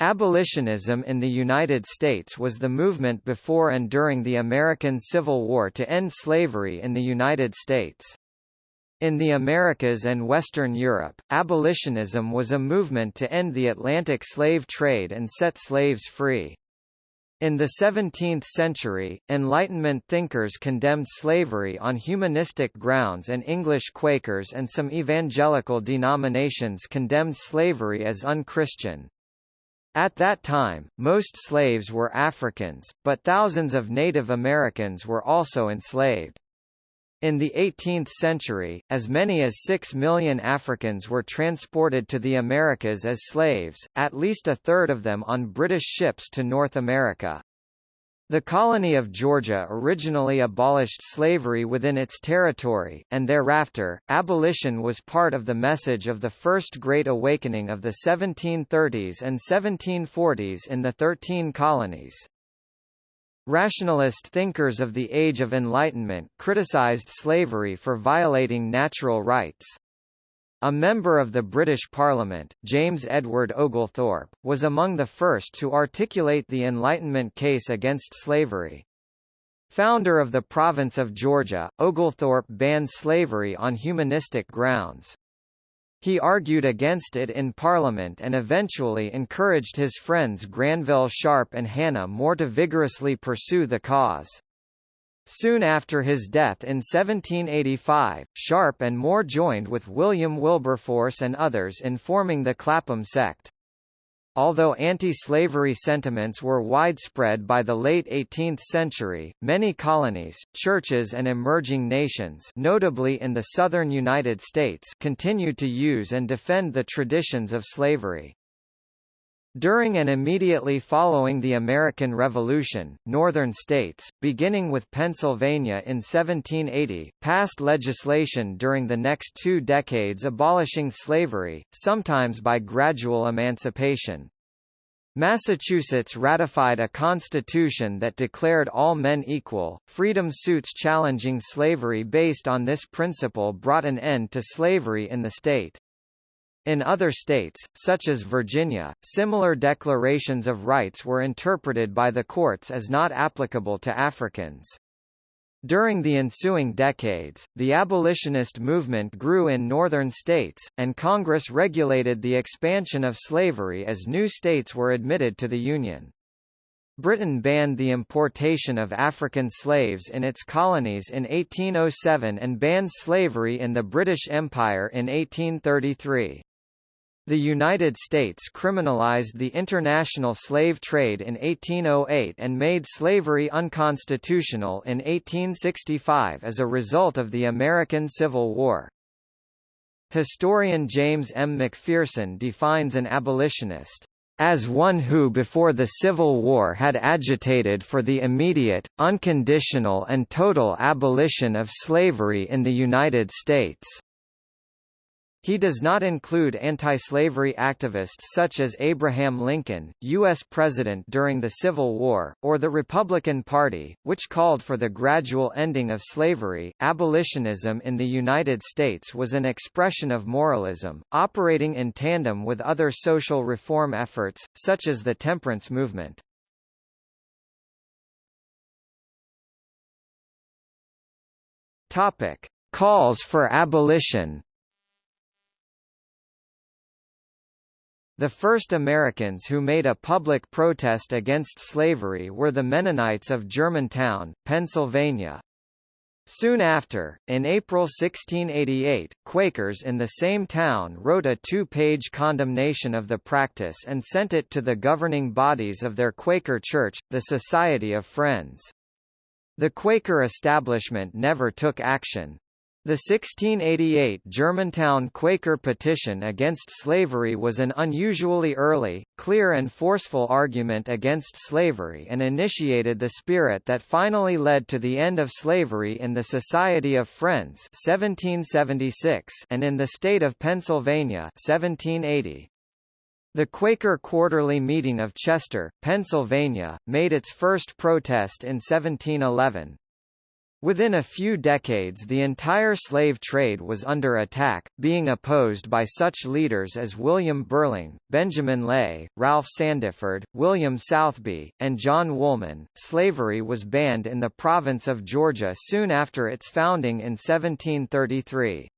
Abolitionism in the United States was the movement before and during the American Civil War to end slavery in the United States. In the Americas and Western Europe, abolitionism was a movement to end the Atlantic slave trade and set slaves free. In the 17th century, Enlightenment thinkers condemned slavery on humanistic grounds and English Quakers and some evangelical denominations condemned slavery as unchristian. At that time, most slaves were Africans, but thousands of Native Americans were also enslaved. In the 18th century, as many as six million Africans were transported to the Americas as slaves, at least a third of them on British ships to North America. The colony of Georgia originally abolished slavery within its territory, and thereafter, abolition was part of the message of the First Great Awakening of the 1730s and 1740s in the Thirteen Colonies. Rationalist thinkers of the Age of Enlightenment criticized slavery for violating natural rights. A member of the British Parliament, James Edward Oglethorpe, was among the first to articulate the Enlightenment case against slavery. Founder of the province of Georgia, Oglethorpe banned slavery on humanistic grounds. He argued against it in Parliament and eventually encouraged his friends Granville Sharp and Hannah More to vigorously pursue the cause. Soon after his death in 1785, Sharp and More joined with William Wilberforce and others in forming the Clapham sect. Although anti-slavery sentiments were widespread by the late 18th century, many colonies, churches and emerging nations notably in the southern United States continued to use and defend the traditions of slavery. During and immediately following the American Revolution, northern states, beginning with Pennsylvania in 1780, passed legislation during the next two decades abolishing slavery, sometimes by gradual emancipation. Massachusetts ratified a constitution that declared all men equal. Freedom suits challenging slavery based on this principle brought an end to slavery in the state. In other states, such as Virginia, similar declarations of rights were interpreted by the courts as not applicable to Africans. During the ensuing decades, the abolitionist movement grew in northern states, and Congress regulated the expansion of slavery as new states were admitted to the Union. Britain banned the importation of African slaves in its colonies in 1807 and banned slavery in the British Empire in 1833. The United States criminalized the international slave trade in 1808 and made slavery unconstitutional in 1865 as a result of the American Civil War. Historian James M. McPherson defines an abolitionist as one who before the Civil War had agitated for the immediate, unconditional and total abolition of slavery in the United States. He does not include anti-slavery activists such as Abraham Lincoln, U.S. President during the Civil War, or the Republican Party, which called for the gradual ending of slavery. Abolitionism in the United States was an expression of moralism, operating in tandem with other social reform efforts, such as the temperance movement. Topic: Calls for abolition. The first Americans who made a public protest against slavery were the Mennonites of Germantown, Pennsylvania. Soon after, in April 1688, Quakers in the same town wrote a two-page condemnation of the practice and sent it to the governing bodies of their Quaker church, the Society of Friends. The Quaker establishment never took action. The 1688 Germantown Quaker petition against slavery was an unusually early, clear and forceful argument against slavery and initiated the spirit that finally led to the end of slavery in the Society of Friends 1776 and in the state of Pennsylvania 1780. The Quaker Quarterly Meeting of Chester, Pennsylvania, made its first protest in 1711. Within a few decades the entire slave trade was under attack, being opposed by such leaders as William Burling, Benjamin Lay, Ralph Sandiford, William Southby, and John Woolman. Slavery was banned in the province of Georgia soon after its founding in 1733.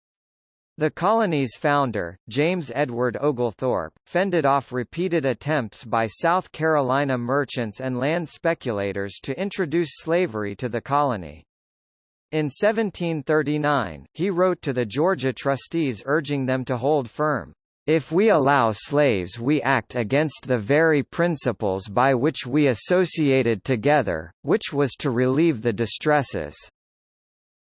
The colony's founder, James Edward Oglethorpe, fended off repeated attempts by South Carolina merchants and land speculators to introduce slavery to the colony. In 1739, he wrote to the Georgia trustees urging them to hold firm. If we allow slaves we act against the very principles by which we associated together, which was to relieve the distresses.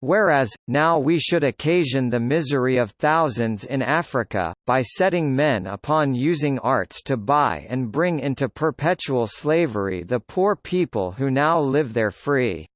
Whereas, now we should occasion the misery of thousands in Africa, by setting men upon using arts to buy and bring into perpetual slavery the poor people who now live there free.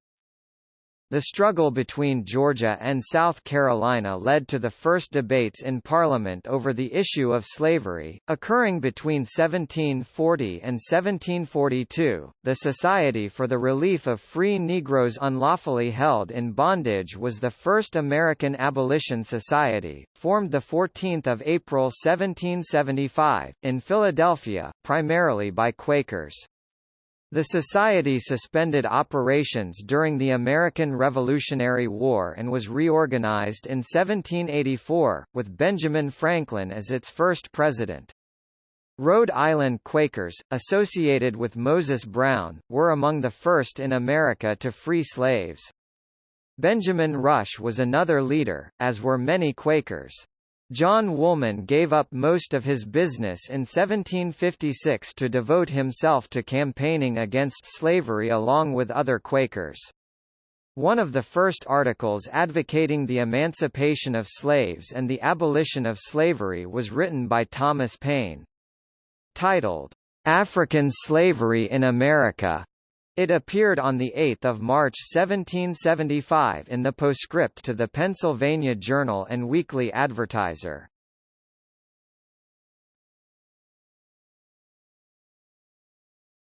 The struggle between Georgia and South Carolina led to the first debates in Parliament over the issue of slavery, occurring between 1740 and 1742. The Society for the Relief of Free Negroes Unlawfully Held in Bondage was the first American abolition society, formed the 14 April 1775, in Philadelphia, primarily by Quakers. The Society suspended operations during the American Revolutionary War and was reorganized in 1784, with Benjamin Franklin as its first president. Rhode Island Quakers, associated with Moses Brown, were among the first in America to free slaves. Benjamin Rush was another leader, as were many Quakers. John Woolman gave up most of his business in 1756 to devote himself to campaigning against slavery along with other Quakers. One of the first articles advocating the emancipation of slaves and the abolition of slavery was written by Thomas Paine. Titled, African Slavery in America, it appeared on 8 March 1775 in the postscript to the Pennsylvania Journal and Weekly Advertiser.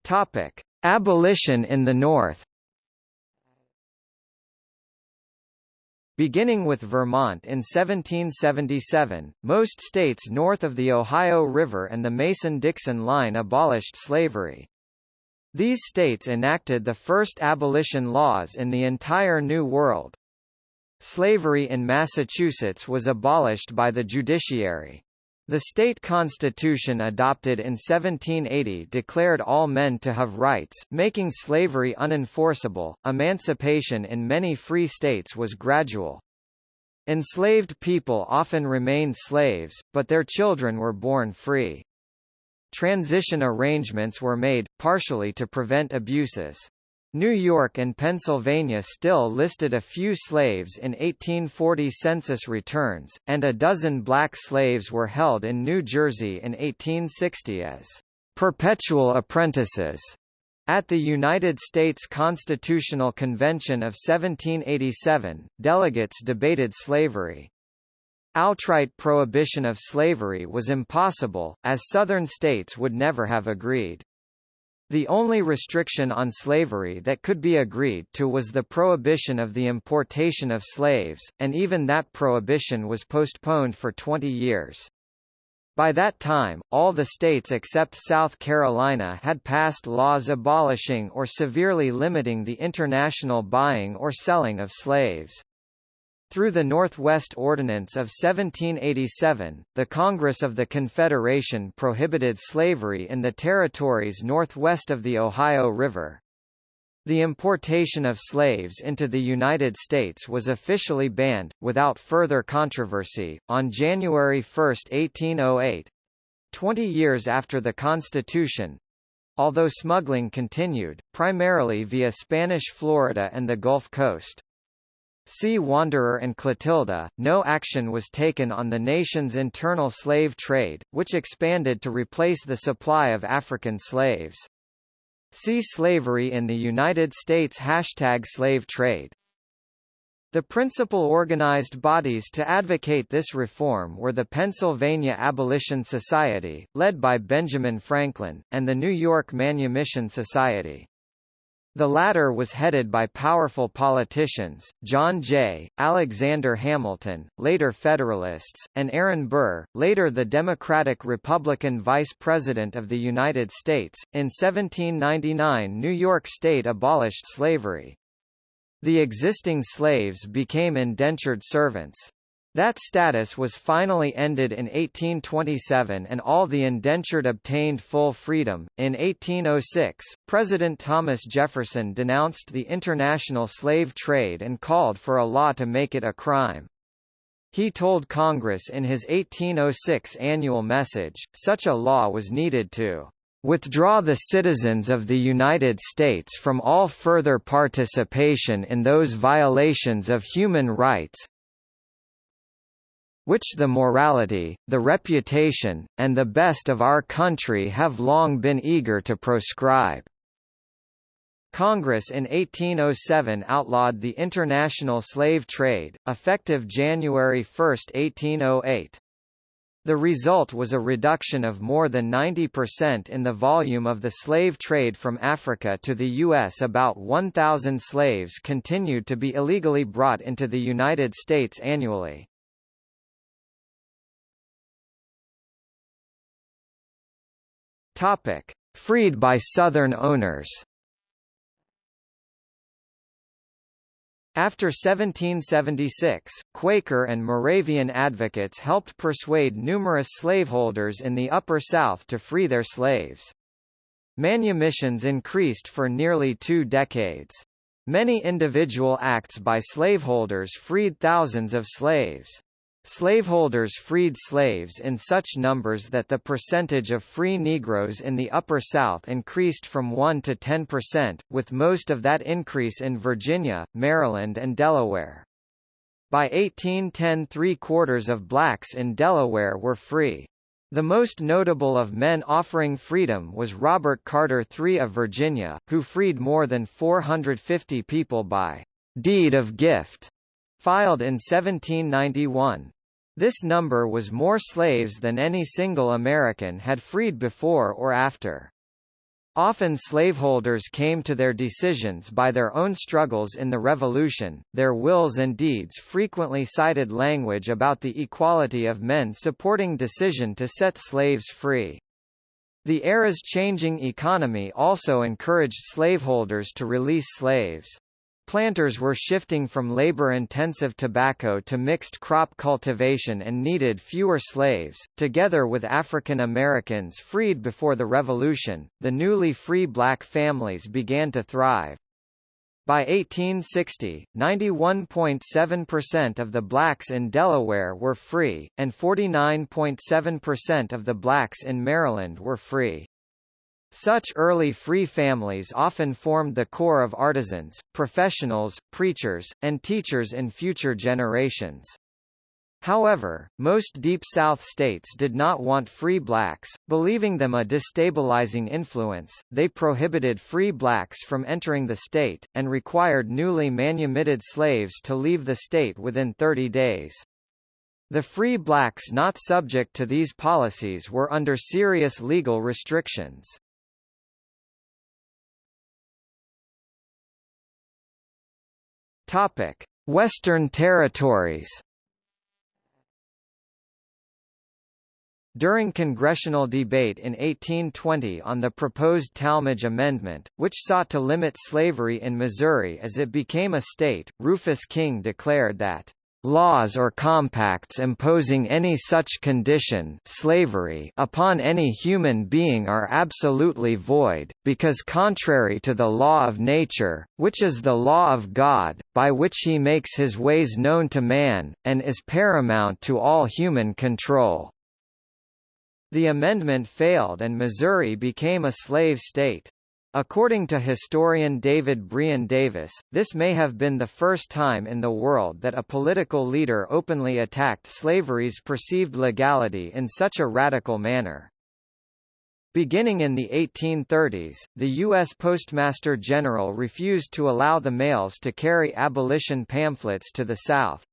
Topic: Abolition in the North. Beginning with Vermont in 1777, most states north of the Ohio River and the Mason-Dixon line abolished slavery. These states enacted the first abolition laws in the entire New World. Slavery in Massachusetts was abolished by the judiciary. The state constitution adopted in 1780 declared all men to have rights, making slavery unenforceable. Emancipation in many free states was gradual. Enslaved people often remained slaves, but their children were born free. Transition arrangements were made, partially to prevent abuses. New York and Pennsylvania still listed a few slaves in 1840 census returns, and a dozen black slaves were held in New Jersey in 1860 as perpetual apprentices. At the United States Constitutional Convention of 1787, delegates debated slavery. Outright prohibition of slavery was impossible, as Southern states would never have agreed. The only restriction on slavery that could be agreed to was the prohibition of the importation of slaves, and even that prohibition was postponed for 20 years. By that time, all the states except South Carolina had passed laws abolishing or severely limiting the international buying or selling of slaves. Through the Northwest Ordinance of 1787, the Congress of the Confederation prohibited slavery in the territories northwest of the Ohio River. The importation of slaves into the United States was officially banned, without further controversy, on January 1, 1808 twenty years after the Constitution although smuggling continued, primarily via Spanish Florida and the Gulf Coast. See Wanderer and Clotilda, no action was taken on the nation's internal slave trade, which expanded to replace the supply of African slaves. See Slavery in the United States Hashtag slave trade. The principal organized bodies to advocate this reform were the Pennsylvania Abolition Society, led by Benjamin Franklin, and the New York Manumission Society. The latter was headed by powerful politicians, John Jay, Alexander Hamilton, later Federalists, and Aaron Burr, later the Democratic-Republican Vice President of the United States. In 1799 New York State abolished slavery. The existing slaves became indentured servants. That status was finally ended in 1827 and all the indentured obtained full freedom. In 1806, President Thomas Jefferson denounced the international slave trade and called for a law to make it a crime. He told Congress in his 1806 annual message, such a law was needed to withdraw the citizens of the United States from all further participation in those violations of human rights, which the morality, the reputation, and the best of our country have long been eager to proscribe. Congress in 1807 outlawed the international slave trade, effective January 1, 1808. The result was a reduction of more than 90% in the volume of the slave trade from Africa to the U.S. About 1,000 slaves continued to be illegally brought into the United States annually. Topic: Freed by Southern owners. After 1776, Quaker and Moravian advocates helped persuade numerous slaveholders in the Upper South to free their slaves. Manumissions increased for nearly two decades. Many individual acts by slaveholders freed thousands of slaves. Slaveholders freed slaves in such numbers that the percentage of free Negroes in the Upper South increased from 1 to 10 percent, with most of that increase in Virginia, Maryland and Delaware. By 1810 three-quarters of blacks in Delaware were free. The most notable of men offering freedom was Robert Carter III of Virginia, who freed more than 450 people by deed of gift, filed in 1791. This number was more slaves than any single American had freed before or after. Often slaveholders came to their decisions by their own struggles in the Revolution, their wills and deeds frequently cited language about the equality of men supporting decision to set slaves free. The era's changing economy also encouraged slaveholders to release slaves. Planters were shifting from labor-intensive tobacco to mixed crop cultivation and needed fewer slaves. Together with African Americans freed before the Revolution, the newly free black families began to thrive. By 1860, 91.7% of the blacks in Delaware were free, and 49.7% of the blacks in Maryland were free. Such early free families often formed the core of artisans, professionals, preachers, and teachers in future generations. However, most Deep South states did not want free blacks, believing them a destabilizing influence. They prohibited free blacks from entering the state, and required newly manumitted slaves to leave the state within 30 days. The free blacks not subject to these policies were under serious legal restrictions. Topic: Western Territories. During congressional debate in 1820 on the proposed Tallmadge Amendment, which sought to limit slavery in Missouri as it became a state, Rufus King declared that laws or compacts imposing any such condition slavery upon any human being are absolutely void, because contrary to the law of nature, which is the law of God, by which he makes his ways known to man, and is paramount to all human control. The amendment failed and Missouri became a slave state. According to historian David Brion Davis, this may have been the first time in the world that a political leader openly attacked slavery's perceived legality in such a radical manner. Beginning in the 1830s, the U.S. Postmaster General refused to allow the mails to carry abolition pamphlets to the South.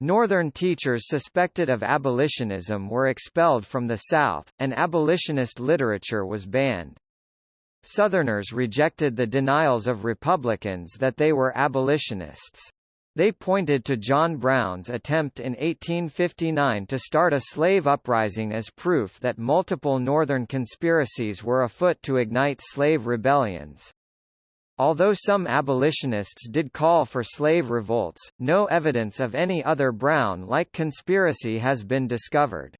Northern teachers suspected of abolitionism were expelled from the South, and abolitionist literature was banned. Southerners rejected the denials of Republicans that they were abolitionists. They pointed to John Brown's attempt in 1859 to start a slave uprising as proof that multiple Northern conspiracies were afoot to ignite slave rebellions. Although some abolitionists did call for slave revolts, no evidence of any other Brown-like conspiracy has been discovered.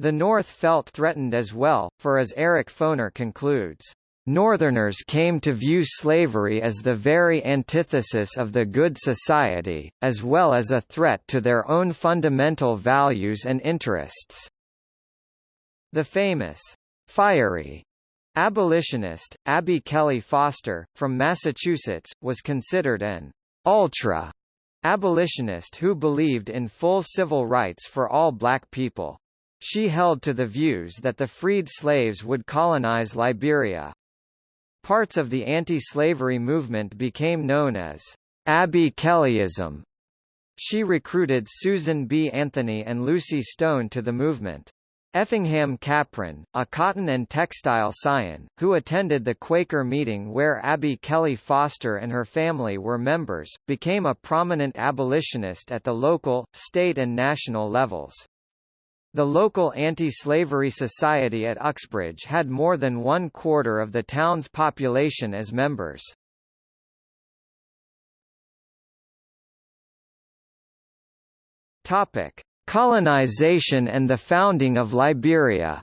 The North felt threatened as well, for as Eric Foner concludes, Northerners came to view slavery as the very antithesis of the good society, as well as a threat to their own fundamental values and interests. The famous, fiery abolitionist, Abby Kelley Foster, from Massachusetts, was considered an ultra abolitionist who believed in full civil rights for all black people. She held to the views that the freed slaves would colonize Liberia. Parts of the anti-slavery movement became known as Abby Kelleyism. She recruited Susan B. Anthony and Lucy Stone to the movement. Effingham Capron, a cotton and textile scion, who attended the Quaker meeting where Abby Kelley Foster and her family were members, became a prominent abolitionist at the local, state and national levels. The local anti-slavery society at Uxbridge had more than one quarter of the town's population as members. Topic: Colonization and the founding of Liberia.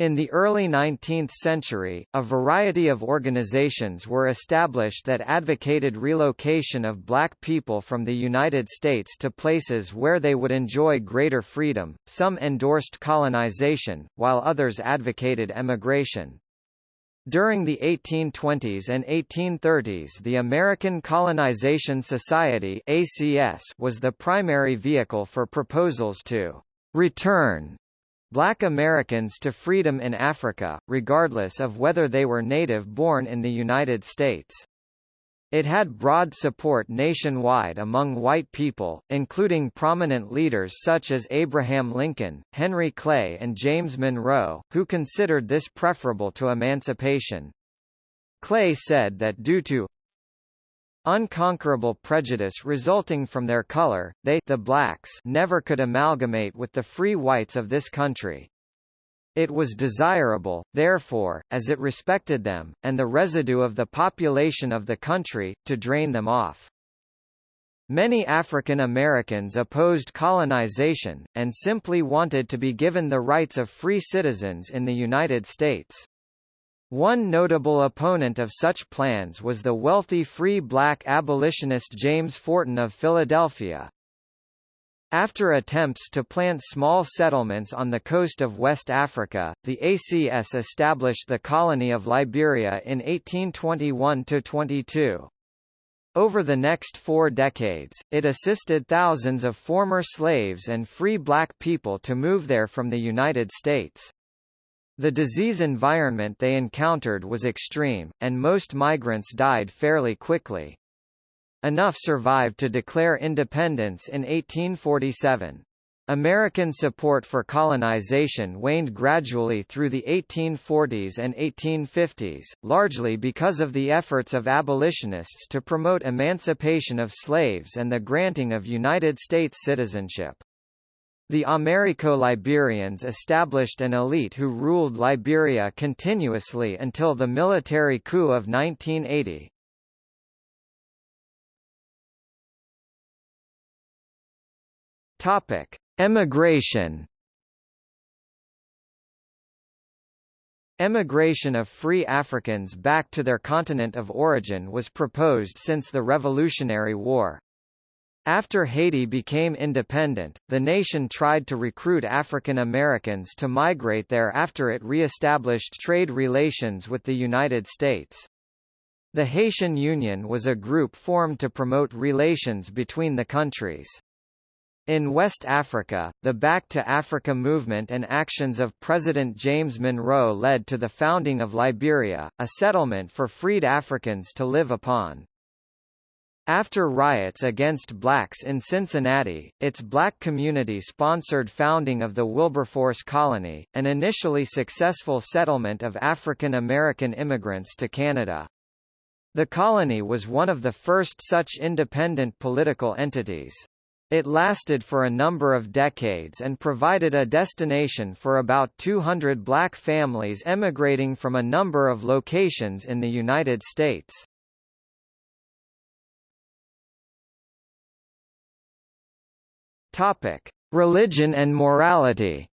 In the early 19th century, a variety of organizations were established that advocated relocation of black people from the United States to places where they would enjoy greater freedom. Some endorsed colonization, while others advocated emigration. During the 1820s and 1830s the American Colonization Society ACS was the primary vehicle for proposals to return Black Americans to freedom in Africa, regardless of whether they were native-born in the United States. It had broad support nationwide among white people, including prominent leaders such as Abraham Lincoln, Henry Clay and James Monroe, who considered this preferable to emancipation. Clay said that due to unconquerable prejudice resulting from their color, they the blacks never could amalgamate with the free whites of this country. It was desirable, therefore, as it respected them, and the residue of the population of the country, to drain them off. Many African Americans opposed colonization, and simply wanted to be given the rights of free citizens in the United States. One notable opponent of such plans was the wealthy free black abolitionist James Forten of Philadelphia. After attempts to plant small settlements on the coast of West Africa, the ACS established the colony of Liberia in 1821–22. Over the next four decades, it assisted thousands of former slaves and free black people to move there from the United States. The disease environment they encountered was extreme, and most migrants died fairly quickly. Enough survived to declare independence in 1847. American support for colonization waned gradually through the 1840s and 1850s, largely because of the efforts of abolitionists to promote emancipation of slaves and the granting of United States citizenship. The Americo-Liberians established an elite who ruled Liberia continuously until the military coup of 1980. Topic: Emigration. Emigration of free Africans back to their continent of origin was proposed since the Revolutionary War. After Haiti became independent, the nation tried to recruit African Americans to migrate there after it re-established trade relations with the United States. The Haitian Union was a group formed to promote relations between the countries. In West Africa, the Back to Africa movement and actions of President James Monroe led to the founding of Liberia, a settlement for freed Africans to live upon. After riots against blacks in Cincinnati, its black community sponsored founding of the Wilberforce Colony, an initially successful settlement of African American immigrants to Canada. The colony was one of the first such independent political entities. It lasted for a number of decades and provided a destination for about 200 black families emigrating from a number of locations in the United States. Topic: Religion and morality.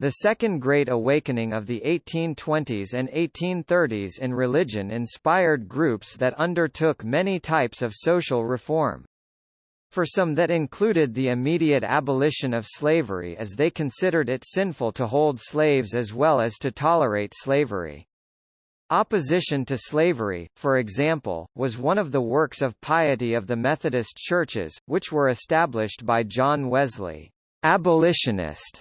The Second Great Awakening of the 1820s and 1830s in religion inspired groups that undertook many types of social reform. For some that included the immediate abolition of slavery as they considered it sinful to hold slaves as well as to tolerate slavery. Opposition to slavery, for example, was one of the works of piety of the Methodist churches, which were established by John Wesley. Abolitionist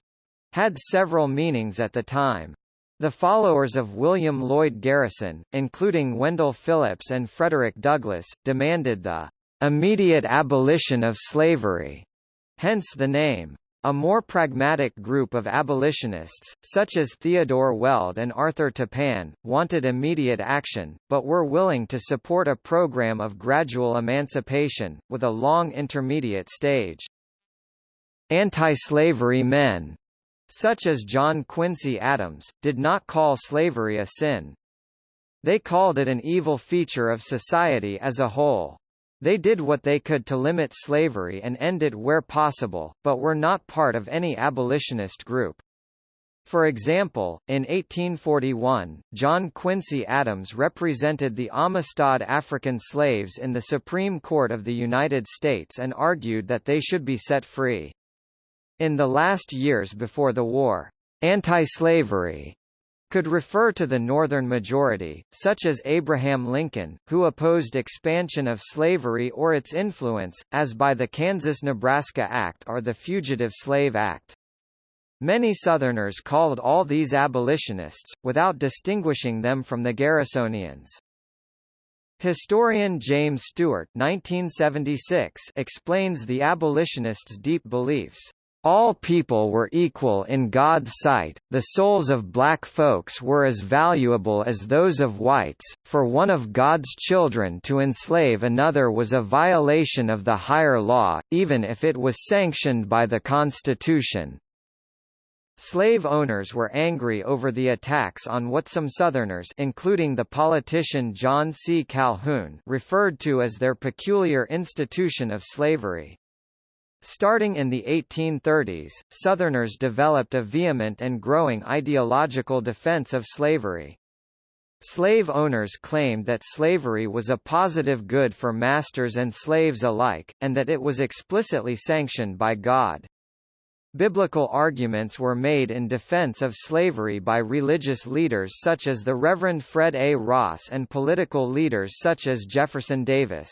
had several meanings at the time. The followers of William Lloyd Garrison, including Wendell Phillips and Frederick Douglass, demanded the immediate abolition of slavery, hence the name. A more pragmatic group of abolitionists, such as Theodore Weld and Arthur Tappan, wanted immediate action, but were willing to support a program of gradual emancipation, with a long intermediate stage. Anti-slavery men, such as John Quincy Adams, did not call slavery a sin. They called it an evil feature of society as a whole. They did what they could to limit slavery and end it where possible, but were not part of any abolitionist group. For example, in 1841, John Quincy Adams represented the Amistad African slaves in the Supreme Court of the United States and argued that they should be set free. In the last years before the war, anti-slavery could refer to the Northern majority, such as Abraham Lincoln, who opposed expansion of slavery or its influence, as by the Kansas-Nebraska Act or the Fugitive Slave Act. Many Southerners called all these abolitionists, without distinguishing them from the Garrisonians. Historian James Stewart 1976 explains the abolitionists' deep beliefs. All people were equal in God's sight, the souls of black folks were as valuable as those of whites, for one of God's children to enslave another was a violation of the higher law, even if it was sanctioned by the Constitution. Slave owners were angry over the attacks on what some Southerners including the politician John C. Calhoun referred to as their peculiar institution of slavery. Starting in the 1830s, Southerners developed a vehement and growing ideological defense of slavery. Slave owners claimed that slavery was a positive good for masters and slaves alike, and that it was explicitly sanctioned by God. Biblical arguments were made in defense of slavery by religious leaders such as the Reverend Fred A. Ross and political leaders such as Jefferson Davis.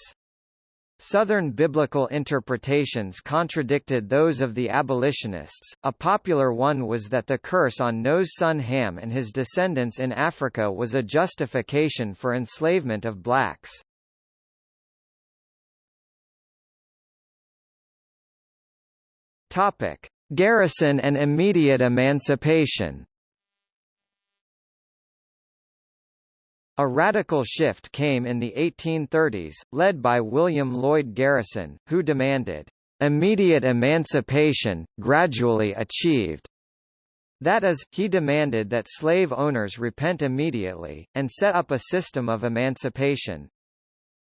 Southern biblical interpretations contradicted those of the abolitionists. A popular one was that the curse on Noah's son Ham and his descendants in Africa was a justification for enslavement of blacks. Topic: Garrison and immediate emancipation. A radical shift came in the 1830s, led by William Lloyd Garrison, who demanded immediate emancipation, gradually achieved. That is, he demanded that slave owners repent immediately, and set up a system of emancipation.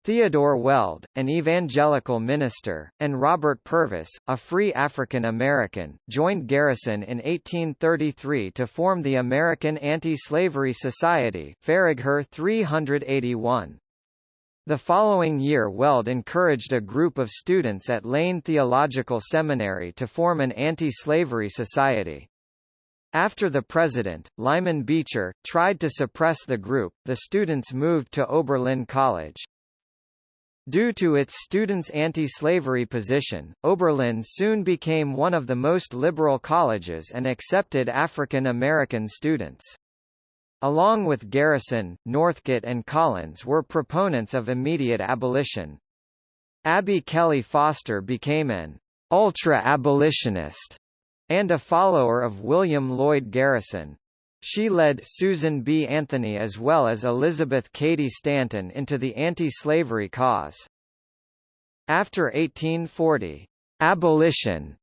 Theodore Weld, an evangelical minister, and Robert Purvis, a free African American, joined Garrison in 1833 to form the American Anti-Slavery Society Faragher 381. The following year Weld encouraged a group of students at Lane Theological Seminary to form an anti-slavery society. After the president, Lyman Beecher, tried to suppress the group, the students moved to Oberlin College. Due to its students' anti-slavery position, Oberlin soon became one of the most liberal colleges and accepted African American students. Along with Garrison, Northcote and Collins were proponents of immediate abolition. Abby Kelley Foster became an ultra-abolitionist and a follower of William Lloyd Garrison. She led Susan B. Anthony as well as Elizabeth Cady Stanton into the anti-slavery cause. After 1840, abolition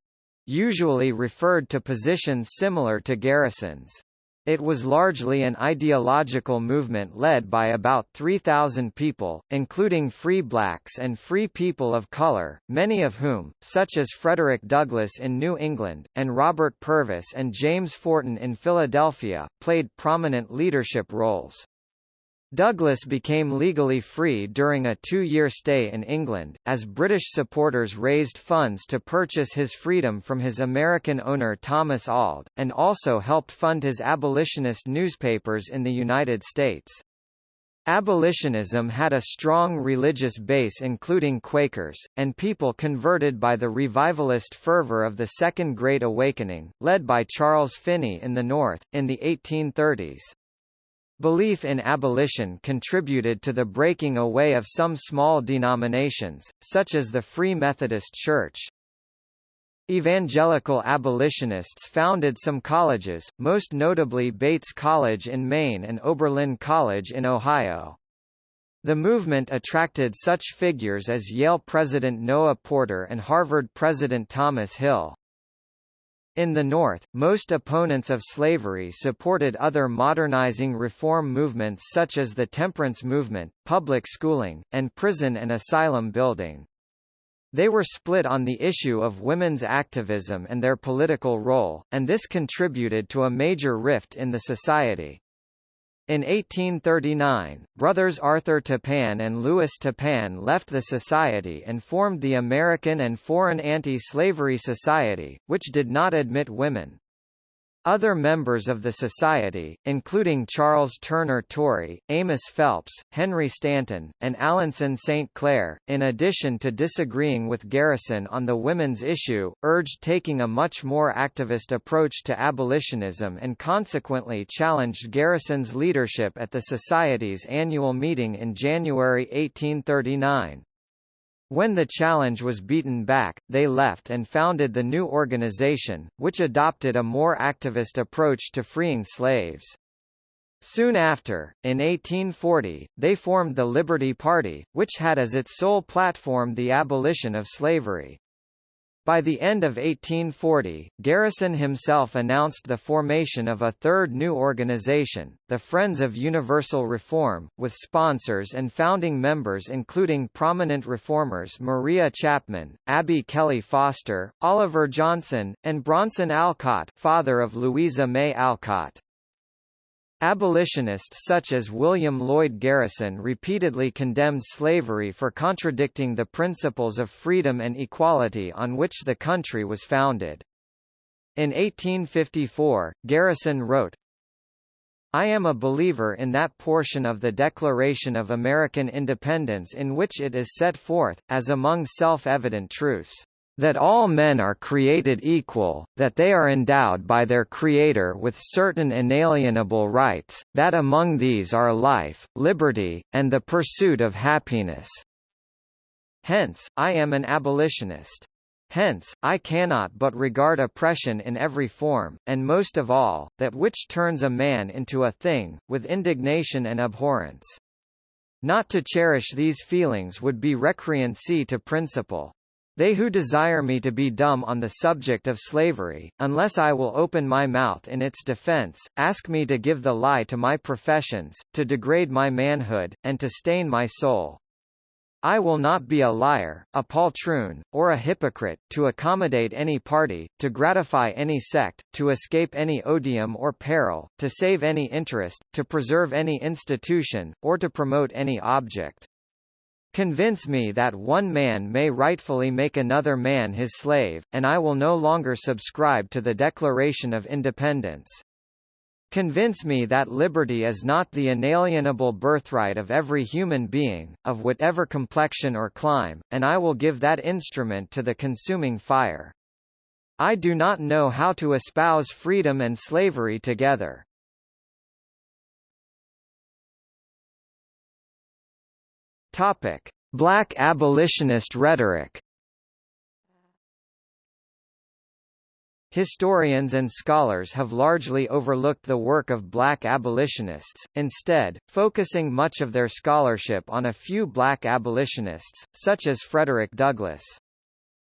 usually referred to positions similar to Garrison's. It was largely an ideological movement led by about 3,000 people, including free blacks and free people of color, many of whom, such as Frederick Douglass in New England, and Robert Purvis and James Forten in Philadelphia, played prominent leadership roles. Douglass became legally free during a two-year stay in England, as British supporters raised funds to purchase his freedom from his American owner Thomas Auld, and also helped fund his abolitionist newspapers in the United States. Abolitionism had a strong religious base including Quakers, and people converted by the revivalist fervor of the Second Great Awakening, led by Charles Finney in the North, in the 1830s. Belief in abolition contributed to the breaking away of some small denominations, such as the Free Methodist Church. Evangelical abolitionists founded some colleges, most notably Bates College in Maine and Oberlin College in Ohio. The movement attracted such figures as Yale President Noah Porter and Harvard President Thomas Hill. In the North, most opponents of slavery supported other modernizing reform movements such as the temperance movement, public schooling, and prison and asylum building. They were split on the issue of women's activism and their political role, and this contributed to a major rift in the society. In 1839, brothers Arthur Tappan and Lewis Tappan left the society and formed the American and Foreign Anti-Slavery Society, which did not admit women. Other members of the Society, including Charles Turner Torrey, Amos Phelps, Henry Stanton, and Alanson St. Clair, in addition to disagreeing with Garrison on the women's issue, urged taking a much more activist approach to abolitionism and consequently challenged Garrison's leadership at the Society's annual meeting in January 1839. When the challenge was beaten back, they left and founded the new organization, which adopted a more activist approach to freeing slaves. Soon after, in 1840, they formed the Liberty Party, which had as its sole platform the abolition of slavery. By the end of 1840, Garrison himself announced the formation of a third new organization, the Friends of Universal Reform, with sponsors and founding members including prominent reformers Maria Chapman, Abby Kelley Foster, Oliver Johnson, and Bronson Alcott father of Louisa May Alcott. Abolitionists such as William Lloyd Garrison repeatedly condemned slavery for contradicting the principles of freedom and equality on which the country was founded. In 1854, Garrison wrote, I am a believer in that portion of the Declaration of American Independence in which it is set forth, as among self-evident truths, that all men are created equal, that they are endowed by their Creator with certain inalienable rights, that among these are life, liberty, and the pursuit of happiness. Hence, I am an abolitionist. Hence, I cannot but regard oppression in every form, and most of all, that which turns a man into a thing, with indignation and abhorrence. Not to cherish these feelings would be recreancy to principle. They who desire me to be dumb on the subject of slavery, unless I will open my mouth in its defense, ask me to give the lie to my professions, to degrade my manhood, and to stain my soul. I will not be a liar, a poltroon, or a hypocrite, to accommodate any party, to gratify any sect, to escape any odium or peril, to save any interest, to preserve any institution, or to promote any object. Convince me that one man may rightfully make another man his slave, and I will no longer subscribe to the Declaration of Independence. Convince me that liberty is not the inalienable birthright of every human being, of whatever complexion or clime, and I will give that instrument to the consuming fire. I do not know how to espouse freedom and slavery together. Topic: Black abolitionist rhetoric. Historians and scholars have largely overlooked the work of black abolitionists, instead, focusing much of their scholarship on a few black abolitionists, such as Frederick Douglass.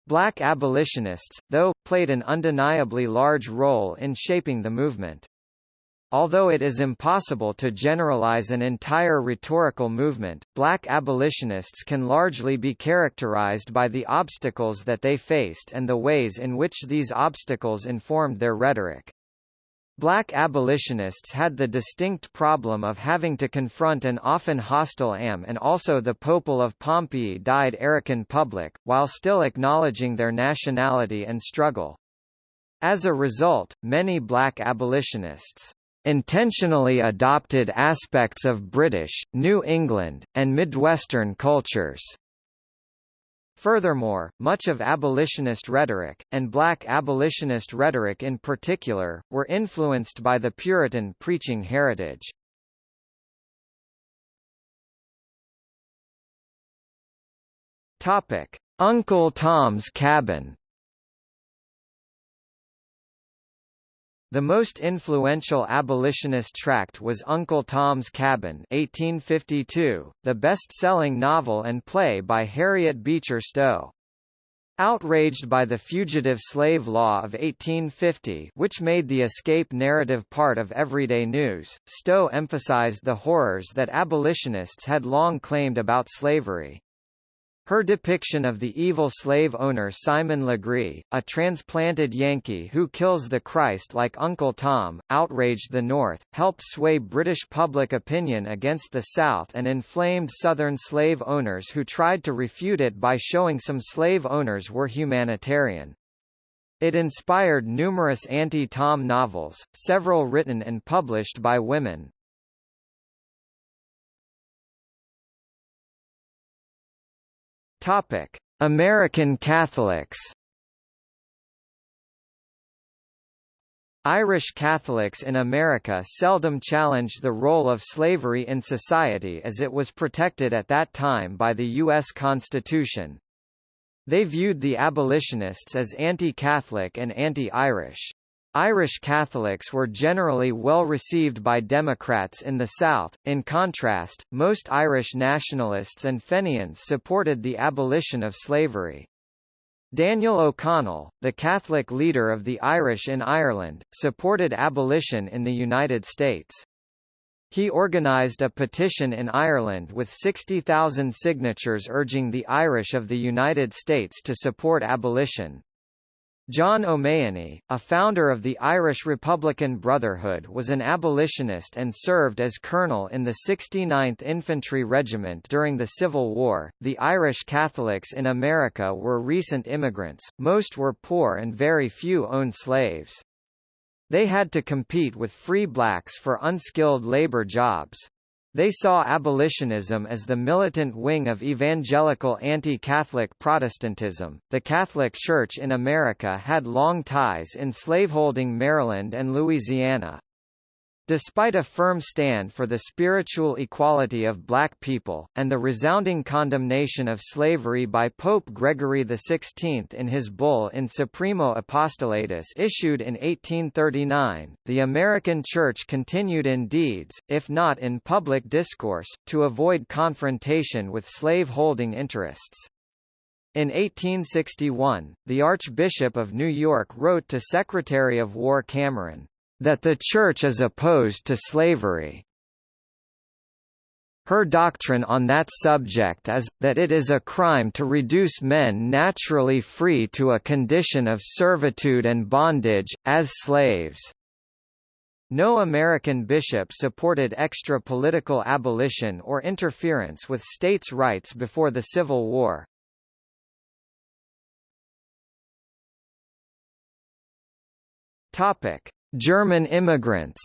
Black abolitionists, though, played an undeniably large role in shaping the movement. Although it is impossible to generalize an entire rhetorical movement, black abolitionists can largely be characterized by the obstacles that they faced and the ways in which these obstacles informed their rhetoric. Black abolitionists had the distinct problem of having to confront an often hostile AM and also the Popol of Pompeii died Arican public, while still acknowledging their nationality and struggle. As a result, many black abolitionists intentionally adopted aspects of British, New England, and Midwestern cultures. Furthermore, much of abolitionist rhetoric, and black abolitionist rhetoric in particular, were influenced by the Puritan preaching heritage. Uncle Tom's Cabin The most influential abolitionist tract was Uncle Tom's Cabin 1852, the best-selling novel and play by Harriet Beecher Stowe. Outraged by the Fugitive Slave Law of 1850 which made the escape narrative part of everyday news, Stowe emphasized the horrors that abolitionists had long claimed about slavery. Her depiction of the evil slave owner Simon Legree, a transplanted Yankee who kills the Christ like Uncle Tom, outraged the North, helped sway British public opinion against the South and inflamed Southern slave owners who tried to refute it by showing some slave owners were humanitarian. It inspired numerous anti-Tom novels, several written and published by women. Topic: American Catholics. Irish Catholics in America seldom challenged the role of slavery in society as it was protected at that time by the U.S. Constitution. They viewed the abolitionists as anti-Catholic and anti-Irish. Irish Catholics were generally well received by Democrats in the South. In contrast, most Irish nationalists and Fenians supported the abolition of slavery. Daniel O'Connell, the Catholic leader of the Irish in Ireland, supported abolition in the United States. He organised a petition in Ireland with 60,000 signatures urging the Irish of the United States to support abolition. John O'Mahony, a founder of the Irish Republican Brotherhood was an abolitionist and served as colonel in the 69th Infantry Regiment during the Civil War. The Irish Catholics in America were recent immigrants, most were poor and very few owned slaves. They had to compete with free blacks for unskilled labor jobs. They saw abolitionism as the militant wing of evangelical anti-Catholic Protestantism. The Catholic Church in America had long ties in slaveholding Maryland and Louisiana. Despite a firm stand for the spiritual equality of black people, and the resounding condemnation of slavery by Pope Gregory XVI in his bull in Supremo Apostolatus issued in 1839, the American Church continued in deeds, if not in public discourse, to avoid confrontation with slave-holding interests. In 1861, the Archbishop of New York wrote to Secretary of War Cameron, that the Church is opposed to slavery. Her doctrine on that subject is, that it is a crime to reduce men naturally free to a condition of servitude and bondage, as slaves. No American bishop supported extra-political abolition or interference with states' rights before the Civil War. Topic: German immigrants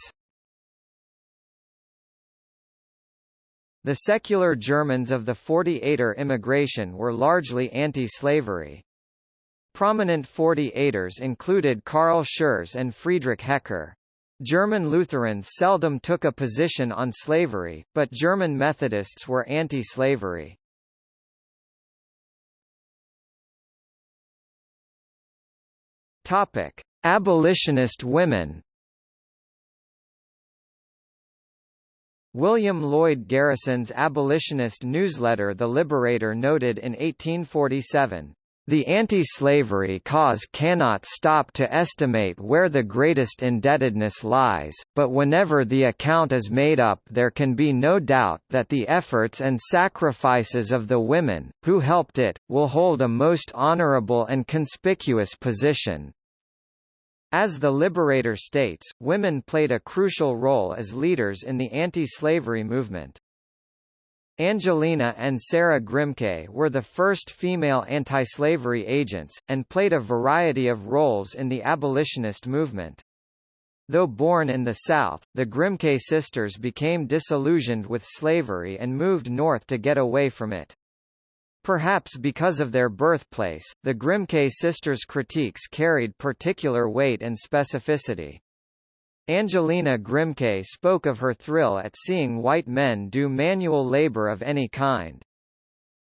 The secular Germans of the 48er immigration were largely anti-slavery. Prominent 48ers included Carl Schurz and Friedrich Hecker. German Lutherans seldom took a position on slavery, but German Methodists were anti-slavery. Abolitionist women. William Lloyd Garrison's abolitionist newsletter The Liberator noted in 1847, the anti-slavery cause cannot stop to estimate where the greatest indebtedness lies, but whenever the account is made up there can be no doubt that the efforts and sacrifices of the women, who helped it, will hold a most honorable and conspicuous position. As the Liberator states, women played a crucial role as leaders in the anti-slavery movement. Angelina and Sarah Grimke were the first female anti-slavery agents, and played a variety of roles in the abolitionist movement. Though born in the South, the Grimke sisters became disillusioned with slavery and moved north to get away from it. Perhaps because of their birthplace, the Grimke sisters' critiques carried particular weight and specificity. Angelina Grimke spoke of her thrill at seeing white men do manual labor of any kind.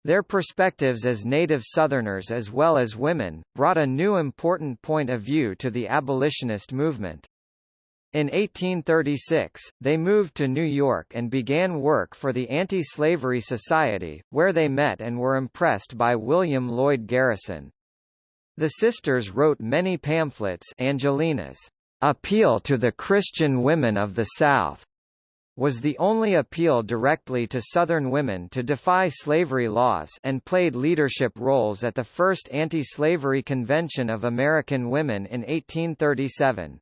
Their perspectives as native Southerners as well as women, brought a new important point of view to the abolitionist movement. In 1836, they moved to New York and began work for the Anti-Slavery Society, where they met and were impressed by William Lloyd Garrison. The sisters wrote many pamphlets Angelina's appeal to the Christian women of the South was the only appeal directly to Southern women to defy slavery laws and played leadership roles at the first anti-slavery convention of American women in 1837.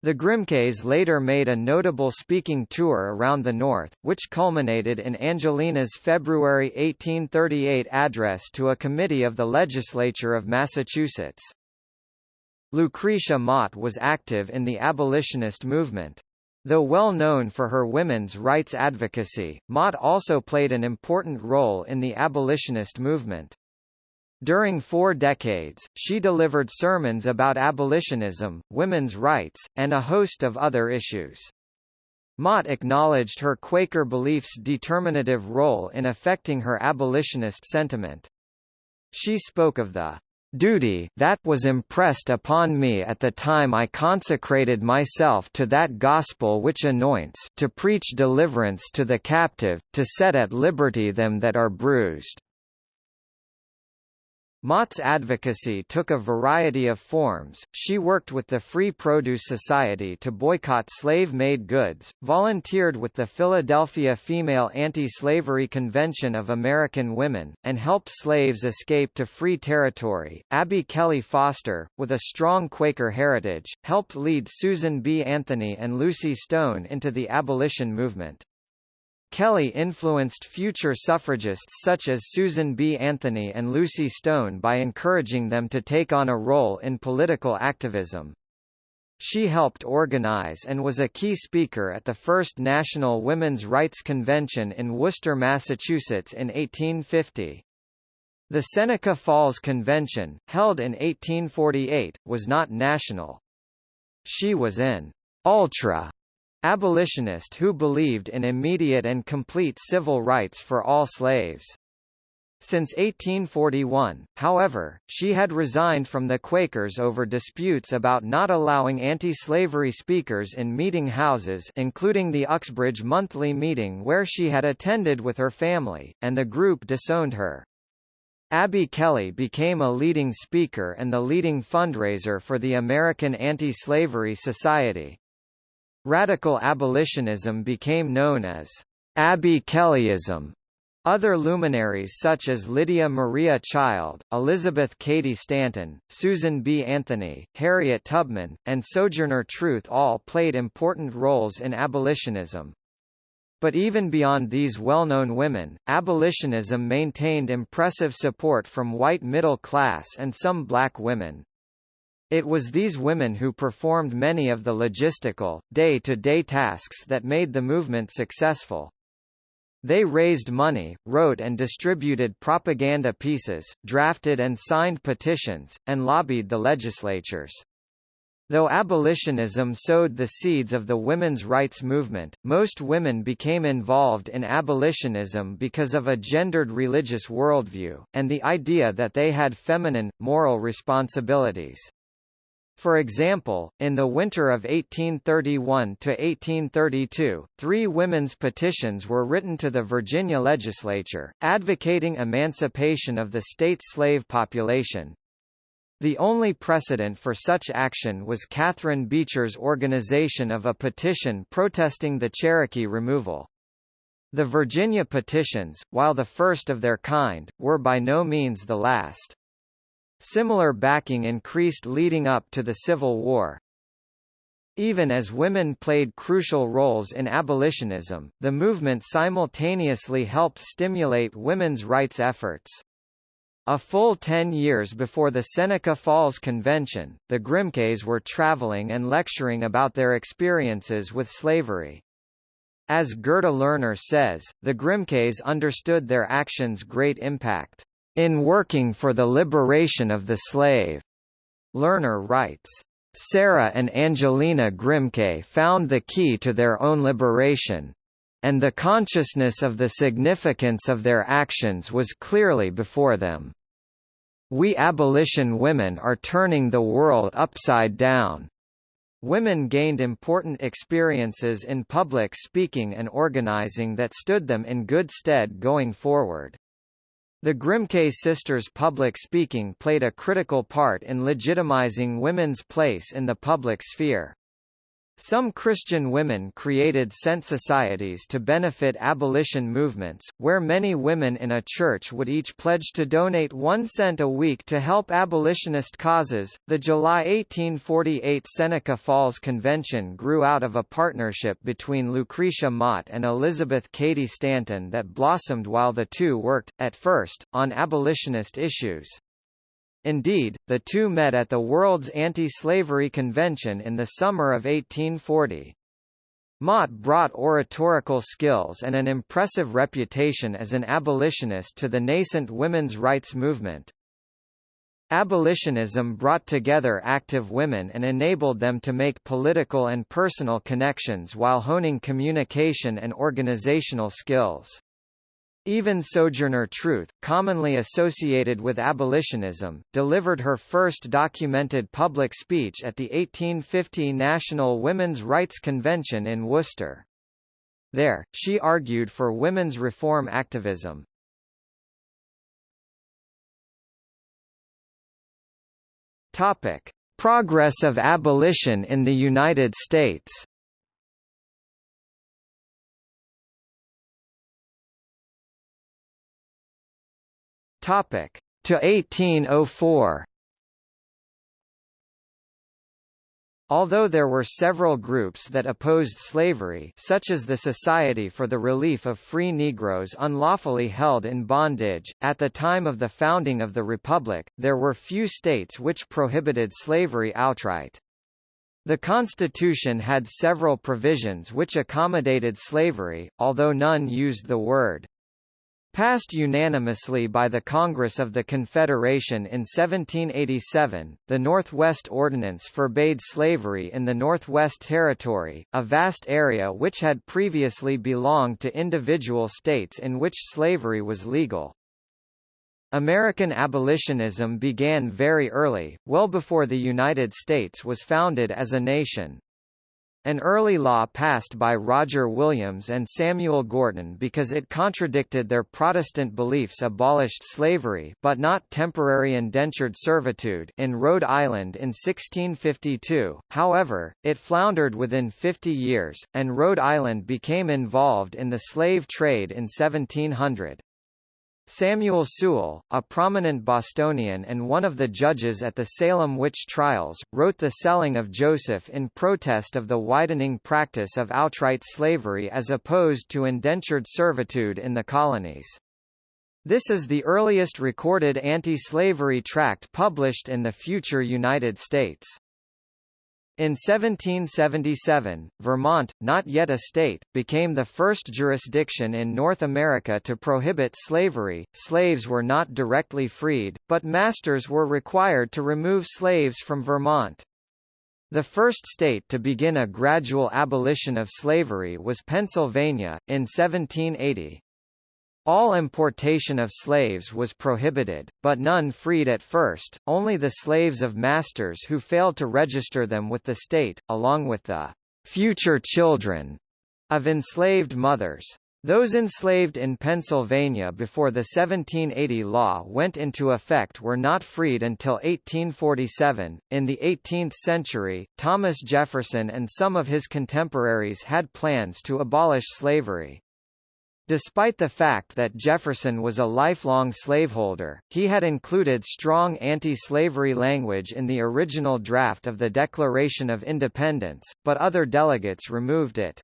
The Grimkes later made a notable speaking tour around the North, which culminated in Angelina's February 1838 address to a committee of the legislature of Massachusetts. Lucretia Mott was active in the abolitionist movement. Though well known for her women's rights advocacy, Mott also played an important role in the abolitionist movement. During four decades, she delivered sermons about abolitionism, women's rights, and a host of other issues. Mott acknowledged her Quaker beliefs' determinative role in affecting her abolitionist sentiment. She spoke of the duty that was impressed upon me at the time I consecrated myself to that gospel which anoints to preach deliverance to the captive, to set at liberty them that are bruised. Mott's advocacy took a variety of forms. She worked with the Free Produce Society to boycott slave-made goods, volunteered with the Philadelphia Female Anti-Slavery Convention of American Women, and helped slaves escape to free territory. Abby Kelley Foster, with a strong Quaker heritage, helped lead Susan B. Anthony and Lucy Stone into the abolition movement. Kelley influenced future suffragists such as Susan B. Anthony and Lucy Stone by encouraging them to take on a role in political activism. She helped organize and was a key speaker at the first National Women's Rights Convention in Worcester, Massachusetts in 1850. The Seneca Falls Convention, held in 1848, was not national. She was an ultra abolitionist who believed in immediate and complete civil rights for all slaves. Since 1841, however, she had resigned from the Quakers over disputes about not allowing anti-slavery speakers in meeting houses including the Uxbridge monthly meeting where she had attended with her family, and the group disowned her. Abby Kelley became a leading speaker and the leading fundraiser for the American Anti-Slavery Society. Radical abolitionism became known as Abby Kelleyism. Other luminaries such as Lydia Maria Child, Elizabeth Cady Stanton, Susan B. Anthony, Harriet Tubman, and Sojourner Truth all played important roles in abolitionism. But even beyond these well-known women, abolitionism maintained impressive support from white middle class and some black women. It was these women who performed many of the logistical, day-to-day -day tasks that made the movement successful. They raised money, wrote and distributed propaganda pieces, drafted and signed petitions, and lobbied the legislatures. Though abolitionism sowed the seeds of the women's rights movement, most women became involved in abolitionism because of a gendered religious worldview, and the idea that they had feminine, moral responsibilities. For example, in the winter of 1831–1832, three women's petitions were written to the Virginia legislature, advocating emancipation of the state slave population, the only precedent for such action was Catherine Beecher's organization of a petition protesting the Cherokee removal. The Virginia petitions, while the first of their kind, were by no means the last. Similar backing increased leading up to the Civil War. Even as women played crucial roles in abolitionism, the movement simultaneously helped stimulate women's rights efforts. A full ten years before the Seneca Falls Convention, the Grimkes were traveling and lecturing about their experiences with slavery. As Gerda Lerner says, the Grimkes understood their actions' great impact in working for the liberation of the slave. Lerner writes, Sarah and Angelina Grimke found the key to their own liberation, and the consciousness of the significance of their actions was clearly before them. We abolition women are turning the world upside down. Women gained important experiences in public speaking and organizing that stood them in good stead going forward. The Grimke sisters' public speaking played a critical part in legitimizing women's place in the public sphere. Some Christian women created cent societies to benefit abolition movements, where many women in a church would each pledge to donate one cent a week to help abolitionist causes. The July 1848 Seneca Falls Convention grew out of a partnership between Lucretia Mott and Elizabeth Cady Stanton that blossomed while the two worked, at first, on abolitionist issues. Indeed, the two met at the World's Anti-Slavery Convention in the summer of 1840. Mott brought oratorical skills and an impressive reputation as an abolitionist to the nascent women's rights movement. Abolitionism brought together active women and enabled them to make political and personal connections while honing communication and organizational skills. Even Sojourner Truth, commonly associated with abolitionism, delivered her first documented public speech at the 1850 National Women's Rights Convention in Worcester. There, she argued for women's reform activism. Topic: Progress of abolition in the United States. Topic to 1804. Although there were several groups that opposed slavery such as the Society for the Relief of Free Negroes unlawfully held in bondage, at the time of the founding of the Republic, there were few states which prohibited slavery outright. The Constitution had several provisions which accommodated slavery, although none used the word Passed unanimously by the Congress of the Confederation in 1787, the Northwest Ordinance forbade slavery in the Northwest Territory, a vast area which had previously belonged to individual states in which slavery was legal. American abolitionism began very early, well before the United States was founded as a nation. An early law passed by Roger Williams and Samuel Gorton because it contradicted their Protestant beliefs abolished slavery but not temporary indentured servitude in Rhode Island in 1652, however, it floundered within 50 years, and Rhode Island became involved in the slave trade in 1700. Samuel Sewall, a prominent Bostonian and one of the judges at the Salem witch trials, wrote The Selling of Joseph in protest of the widening practice of outright slavery as opposed to indentured servitude in the colonies. This is the earliest recorded anti-slavery tract published in the future United States. In 1777, Vermont, not yet a state, became the first jurisdiction in North America to prohibit slavery. Slaves were not directly freed, but masters were required to remove slaves from Vermont. The first state to begin a gradual abolition of slavery was Pennsylvania, in 1780. All importation of slaves was prohibited, but none freed at first, only the slaves of masters who failed to register them with the state, along with the future children of enslaved mothers. Those enslaved in Pennsylvania before the 1780 law went into effect were not freed until 1847. In the 18th century, Thomas Jefferson and some of his contemporaries had plans to abolish slavery. Despite the fact that Jefferson was a lifelong slaveholder, he had included strong anti-slavery language in the original draft of the Declaration of Independence, but other delegates removed it.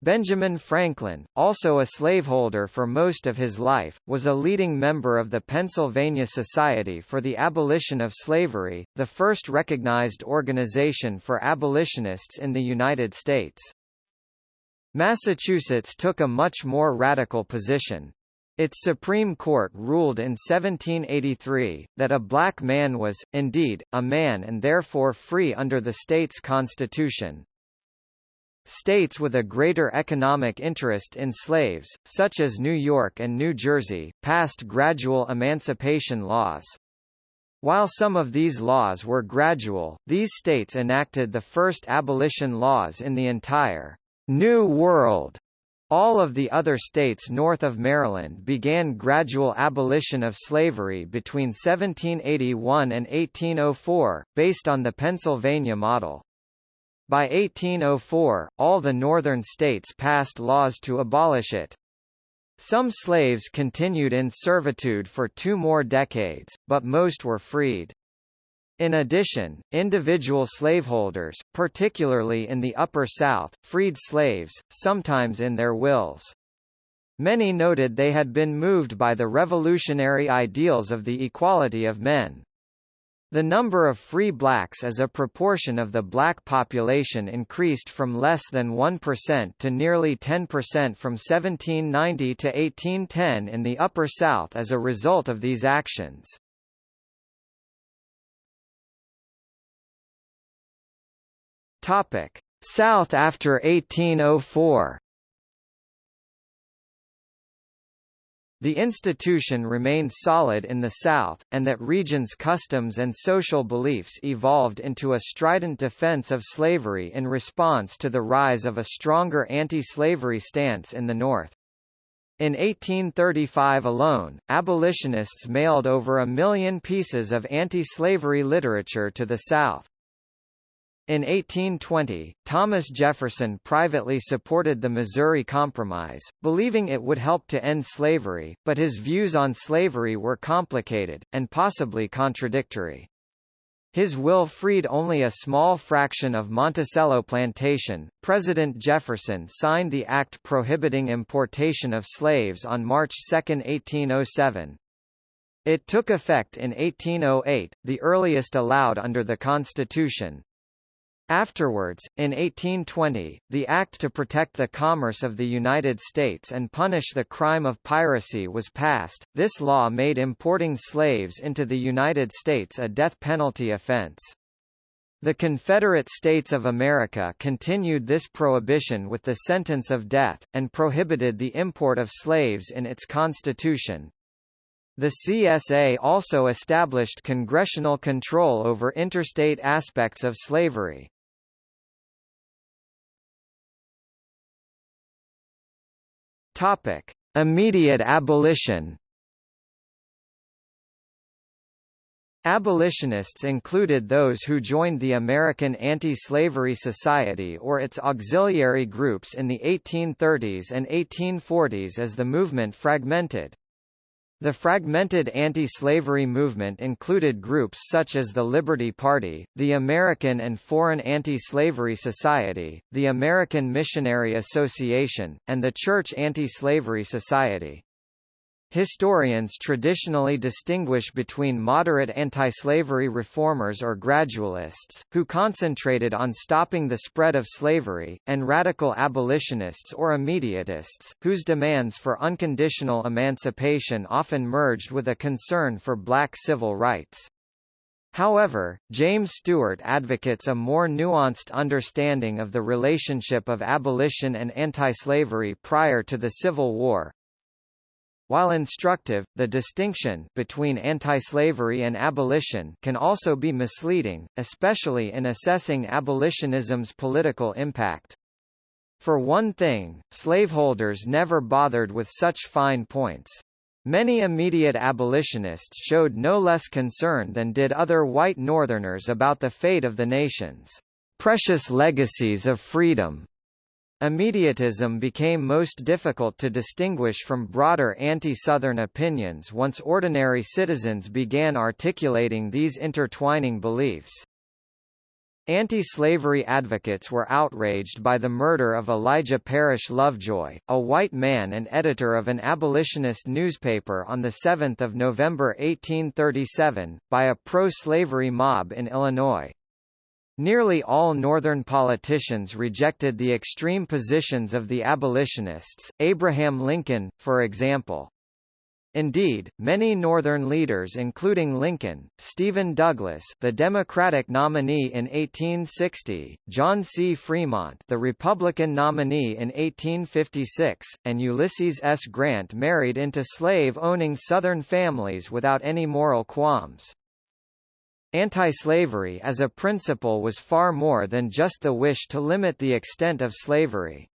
Benjamin Franklin, also a slaveholder for most of his life, was a leading member of the Pennsylvania Society for the Abolition of Slavery, the first recognized organization for abolitionists in the United States. Massachusetts took a much more radical position. Its Supreme Court ruled in 1783, that a black man was, indeed, a man and therefore free under the state's constitution. States with a greater economic interest in slaves, such as New York and New Jersey, passed gradual emancipation laws. While some of these laws were gradual, these states enacted the first abolition laws in the entire New World. All of the other states north of Maryland began gradual abolition of slavery between 1781 and 1804, based on the Pennsylvania model. By 1804, all the northern states passed laws to abolish it. Some slaves continued in servitude for two more decades, but most were freed. In addition, individual slaveholders, particularly in the Upper South, freed slaves, sometimes in their wills. Many noted they had been moved by the revolutionary ideals of the equality of men. The number of free blacks as a proportion of the black population increased from less than 1% to nearly 10% from 1790 to 1810 in the Upper South as a result of these actions. South after 1804 The institution remained solid in the South, and that region's customs and social beliefs evolved into a strident defense of slavery in response to the rise of a stronger anti-slavery stance in the North. In 1835 alone, abolitionists mailed over a million pieces of anti-slavery literature to the South. In 1820, Thomas Jefferson privately supported the Missouri Compromise, believing it would help to end slavery, but his views on slavery were complicated, and possibly contradictory. His will freed only a small fraction of Monticello Plantation. President Jefferson signed the act prohibiting importation of slaves on March 2, 1807. It took effect in 1808, the earliest allowed under the Constitution. Afterwards, in 1820, the Act to Protect the Commerce of the United States and Punish the Crime of Piracy was passed. This law made importing slaves into the United States a death penalty offense. The Confederate States of America continued this prohibition with the sentence of death, and prohibited the import of slaves in its constitution. The CSA also established congressional control over interstate aspects of slavery. Topic: Immediate abolition. Abolitionists included those who joined the American Anti-Slavery Society or its auxiliary groups in the 1830s and 1840s as the movement fragmented. The fragmented anti-slavery movement included groups such as the Liberty Party, the American and Foreign Anti-Slavery Society, the American Missionary Association, and the Church Anti-Slavery Society. Historians traditionally distinguish between moderate anti-slavery reformers or gradualists, who concentrated on stopping the spread of slavery, and radical abolitionists or immediatists, whose demands for unconditional emancipation often merged with a concern for black civil rights. However, James Stewart advocates a more nuanced understanding of the relationship of abolition and anti-slavery prior to the Civil War. While instructive, the distinction between anti-slavery and abolition can also be misleading, especially in assessing abolitionism's political impact. For one thing, slaveholders never bothered with such fine points. Many immediate abolitionists showed no less concern than did other white Northerners about the fate of the nation's precious legacies of freedom. Immediatism became most difficult to distinguish from broader anti-Southern opinions once ordinary citizens began articulating these intertwining beliefs. Anti-slavery advocates were outraged by the murder of Elijah Parrish Lovejoy, a white man and editor of an abolitionist newspaper on 7 November 1837, by a pro-slavery mob in Illinois. Nearly all Northern politicians rejected the extreme positions of the abolitionists, Abraham Lincoln, for example. Indeed, many Northern leaders including Lincoln, Stephen Douglas the Democratic nominee in 1860, John C. Fremont the Republican nominee in 1856, and Ulysses S. Grant married into slave-owning Southern families without any moral qualms. Anti-slavery as a principle was far more than just the wish to limit the extent of slavery.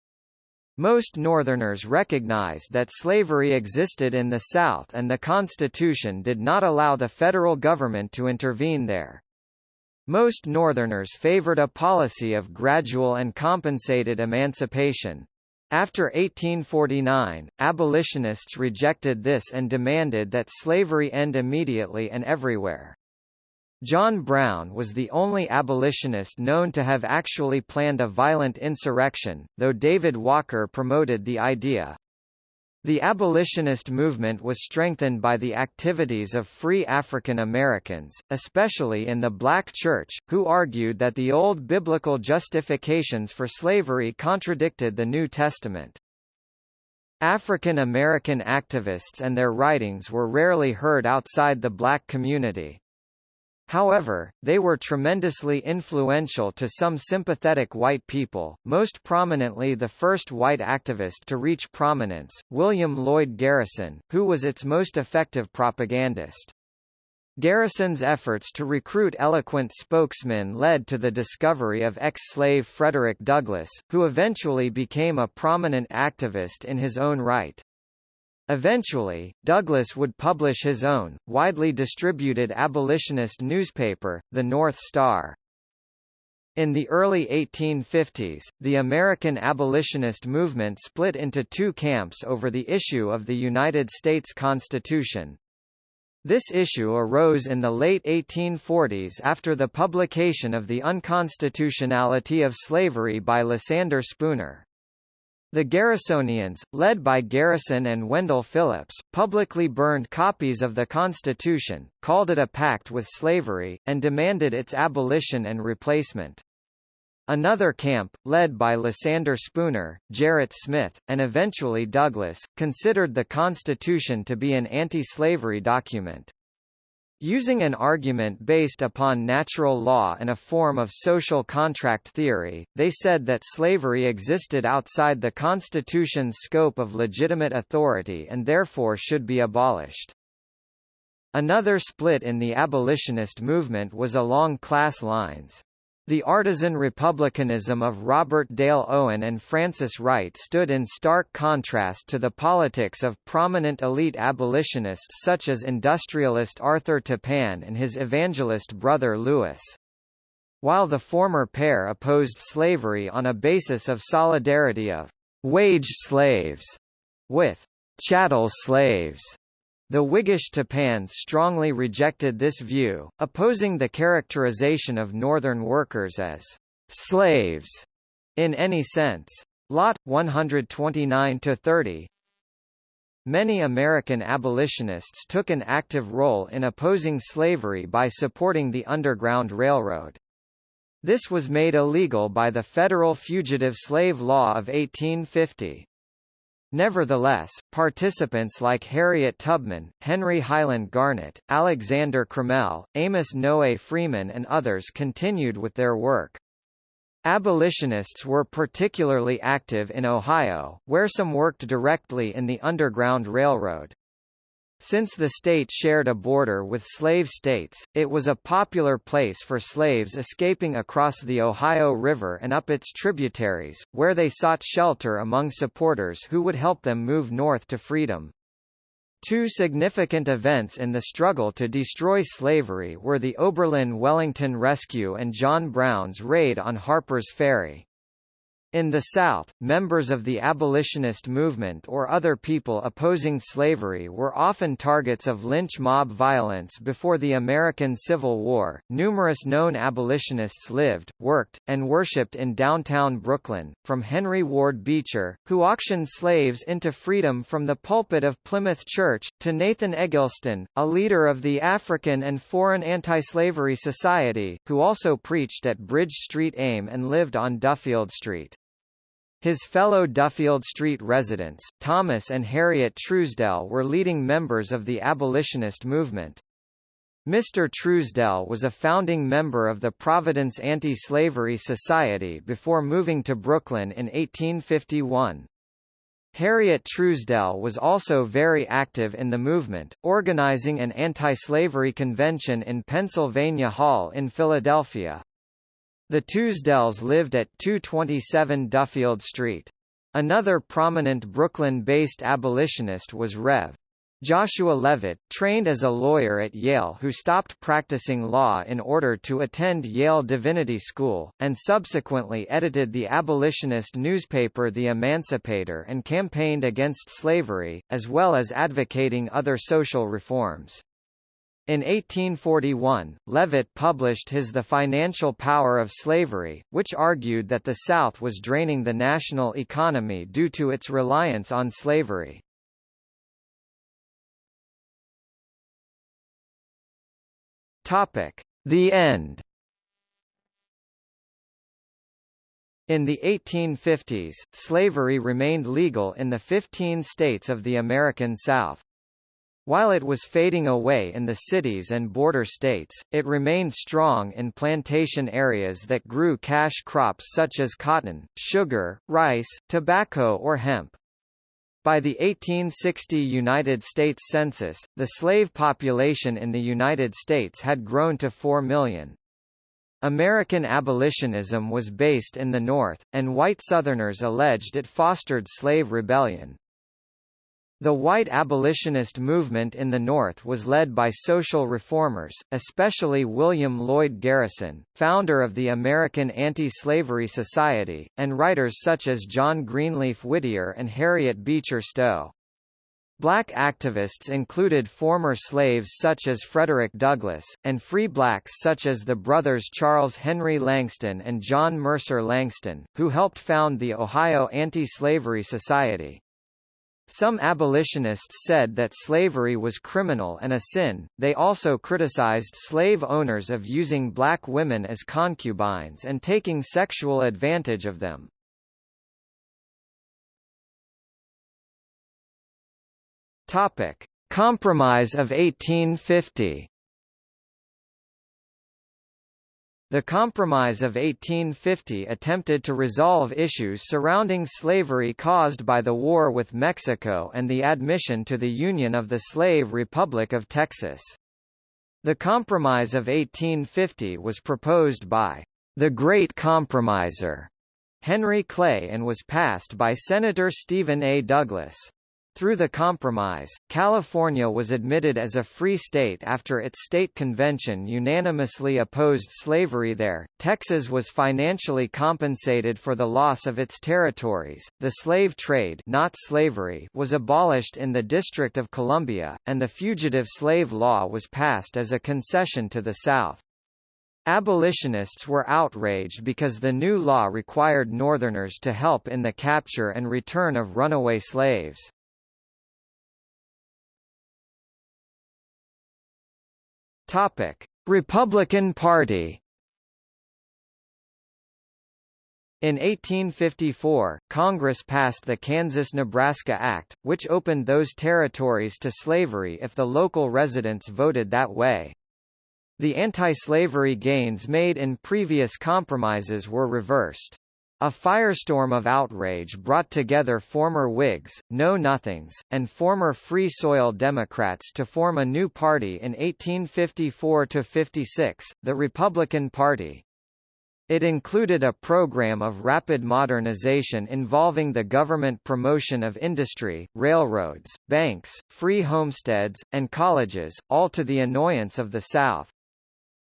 Most Northerners recognized that slavery existed in the South and the Constitution did not allow the federal government to intervene there. Most Northerners favored a policy of gradual and compensated emancipation. After 1849, abolitionists rejected this and demanded that slavery end immediately and everywhere. John Brown was the only abolitionist known to have actually planned a violent insurrection, though David Walker promoted the idea. The abolitionist movement was strengthened by the activities of free African Americans, especially in the black church, who argued that the old biblical justifications for slavery contradicted the New Testament. African American activists and their writings were rarely heard outside the black community. However, they were tremendously influential to some sympathetic white people, most prominently the first white activist to reach prominence, William Lloyd Garrison, who was its most effective propagandist. Garrison's efforts to recruit eloquent spokesmen led to the discovery of ex-slave Frederick Douglass, who eventually became a prominent activist in his own right. Eventually, Douglass would publish his own, widely distributed abolitionist newspaper, The North Star. In the early 1850s, the American abolitionist movement split into two camps over the issue of the United States Constitution. This issue arose in the late 1840s after the publication of The Unconstitutionality of Slavery by Lysander Spooner. The Garrisonians, led by Garrison and Wendell Phillips, publicly burned copies of the Constitution, called it a pact with slavery, and demanded its abolition and replacement. Another camp, led by Lysander Spooner, Gerrit Smith, and eventually Douglass, considered the Constitution to be an anti-slavery document. Using an argument based upon natural law and a form of social contract theory, they said that slavery existed outside the Constitution's scope of legitimate authority and therefore should be abolished. Another split in the abolitionist movement was along class lines. The artisan republicanism of Robert Dale Owen and Frances Wright stood in stark contrast to the politics of prominent elite abolitionists such as industrialist Arthur Tappan and his evangelist brother Lewis. While the former pair opposed slavery on a basis of solidarity of wage slaves with chattel slaves, the Whiggish Tappan strongly rejected this view, opposing the characterization of Northern workers as slaves in any sense. Lot 129 to 30 Many American abolitionists took an active role in opposing slavery by supporting the Underground Railroad. This was made illegal by the Federal Fugitive Slave Law of 1850. Nevertheless, participants like Harriet Tubman, Henry Highland Garnet, Alexander Crummell, Amos Noé Freeman and others continued with their work. Abolitionists were particularly active in Ohio, where some worked directly in the Underground Railroad. Since the state shared a border with slave states, it was a popular place for slaves escaping across the Ohio River and up its tributaries, where they sought shelter among supporters who would help them move north to freedom. Two significant events in the struggle to destroy slavery were the Oberlin-Wellington Rescue and John Brown's raid on Harper's Ferry. In the South, members of the abolitionist movement or other people opposing slavery were often targets of lynch mob violence before the American Civil War. Numerous known abolitionists lived, worked, and worshipped in downtown Brooklyn, from Henry Ward Beecher, who auctioned slaves into freedom from the pulpit of Plymouth Church, to Nathan Eggleston, a leader of the African and Foreign Anti-Slavery Society, who also preached at Bridge Street AIM and lived on Duffield Street. His fellow Duffield Street residents, Thomas and Harriet Truesdell were leading members of the abolitionist movement. Mr. Truesdell was a founding member of the Providence Anti-Slavery Society before moving to Brooklyn in 1851. Harriet Truesdell was also very active in the movement, organizing an anti-slavery convention in Pennsylvania Hall in Philadelphia. The Truesdells lived at 227 Duffield Street. Another prominent Brooklyn-based abolitionist was Rev. Joshua Leavitt, trained as a lawyer at Yale who stopped practicing law in order to attend Yale Divinity School, and subsequently edited the abolitionist newspaper The Emancipator and campaigned against slavery, as well as advocating other social reforms. In 1841, Leavitt published his The Financial Power of Slavery, which argued that the South was draining the national economy due to its reliance on slavery. The end In the 1850s, slavery remained legal in the 15 states of the American South. While it was fading away in the cities and border states, it remained strong in plantation areas that grew cash crops such as cotton, sugar, rice, tobacco or hemp. By the 1860 United States Census, the slave population in the United States had grown to 4 million. American abolitionism was based in the North, and white Southerners alleged it fostered slave rebellion. The white abolitionist movement in the North was led by social reformers, especially William Lloyd Garrison, founder of the American Anti-Slavery Society, and writers such as John Greenleaf Whittier and Harriet Beecher Stowe. Black activists included former slaves such as Frederick Douglass, and free blacks such as the brothers Charles Henry Langston and John Mercer Langston, who helped found the Ohio Anti-Slavery Society. Some abolitionists said that slavery was criminal and a sin. They also criticized slave owners of using black women as concubines and taking sexual advantage of them. Topic: Compromise of 1850. The Compromise of 1850 attempted to resolve issues surrounding slavery caused by the war with Mexico and the admission to the Union of the Slave Republic of Texas. The Compromise of 1850 was proposed by the Great Compromiser, Henry Clay and was passed by Senator Stephen A. Douglas. Through the compromise, California was admitted as a free state after its state convention unanimously opposed slavery there. Texas was financially compensated for the loss of its territories. The slave trade, not slavery, was abolished in the District of Columbia, and the fugitive slave law was passed as a concession to the South. Abolitionists were outraged because the new law required Northerners to help in the capture and return of runaway slaves. Topic: Republican Party. In 1854, Congress passed the Kansas-Nebraska Act, which opened those territories to slavery if the local residents voted that way. The anti-slavery gains made in previous compromises were reversed. A firestorm of outrage brought together former Whigs, Know-Nothings, and former Free Soil Democrats to form a new party in 1854–56, the Republican Party. It included a program of rapid modernization involving the government promotion of industry, railroads, banks, free homesteads, and colleges, all to the annoyance of the South.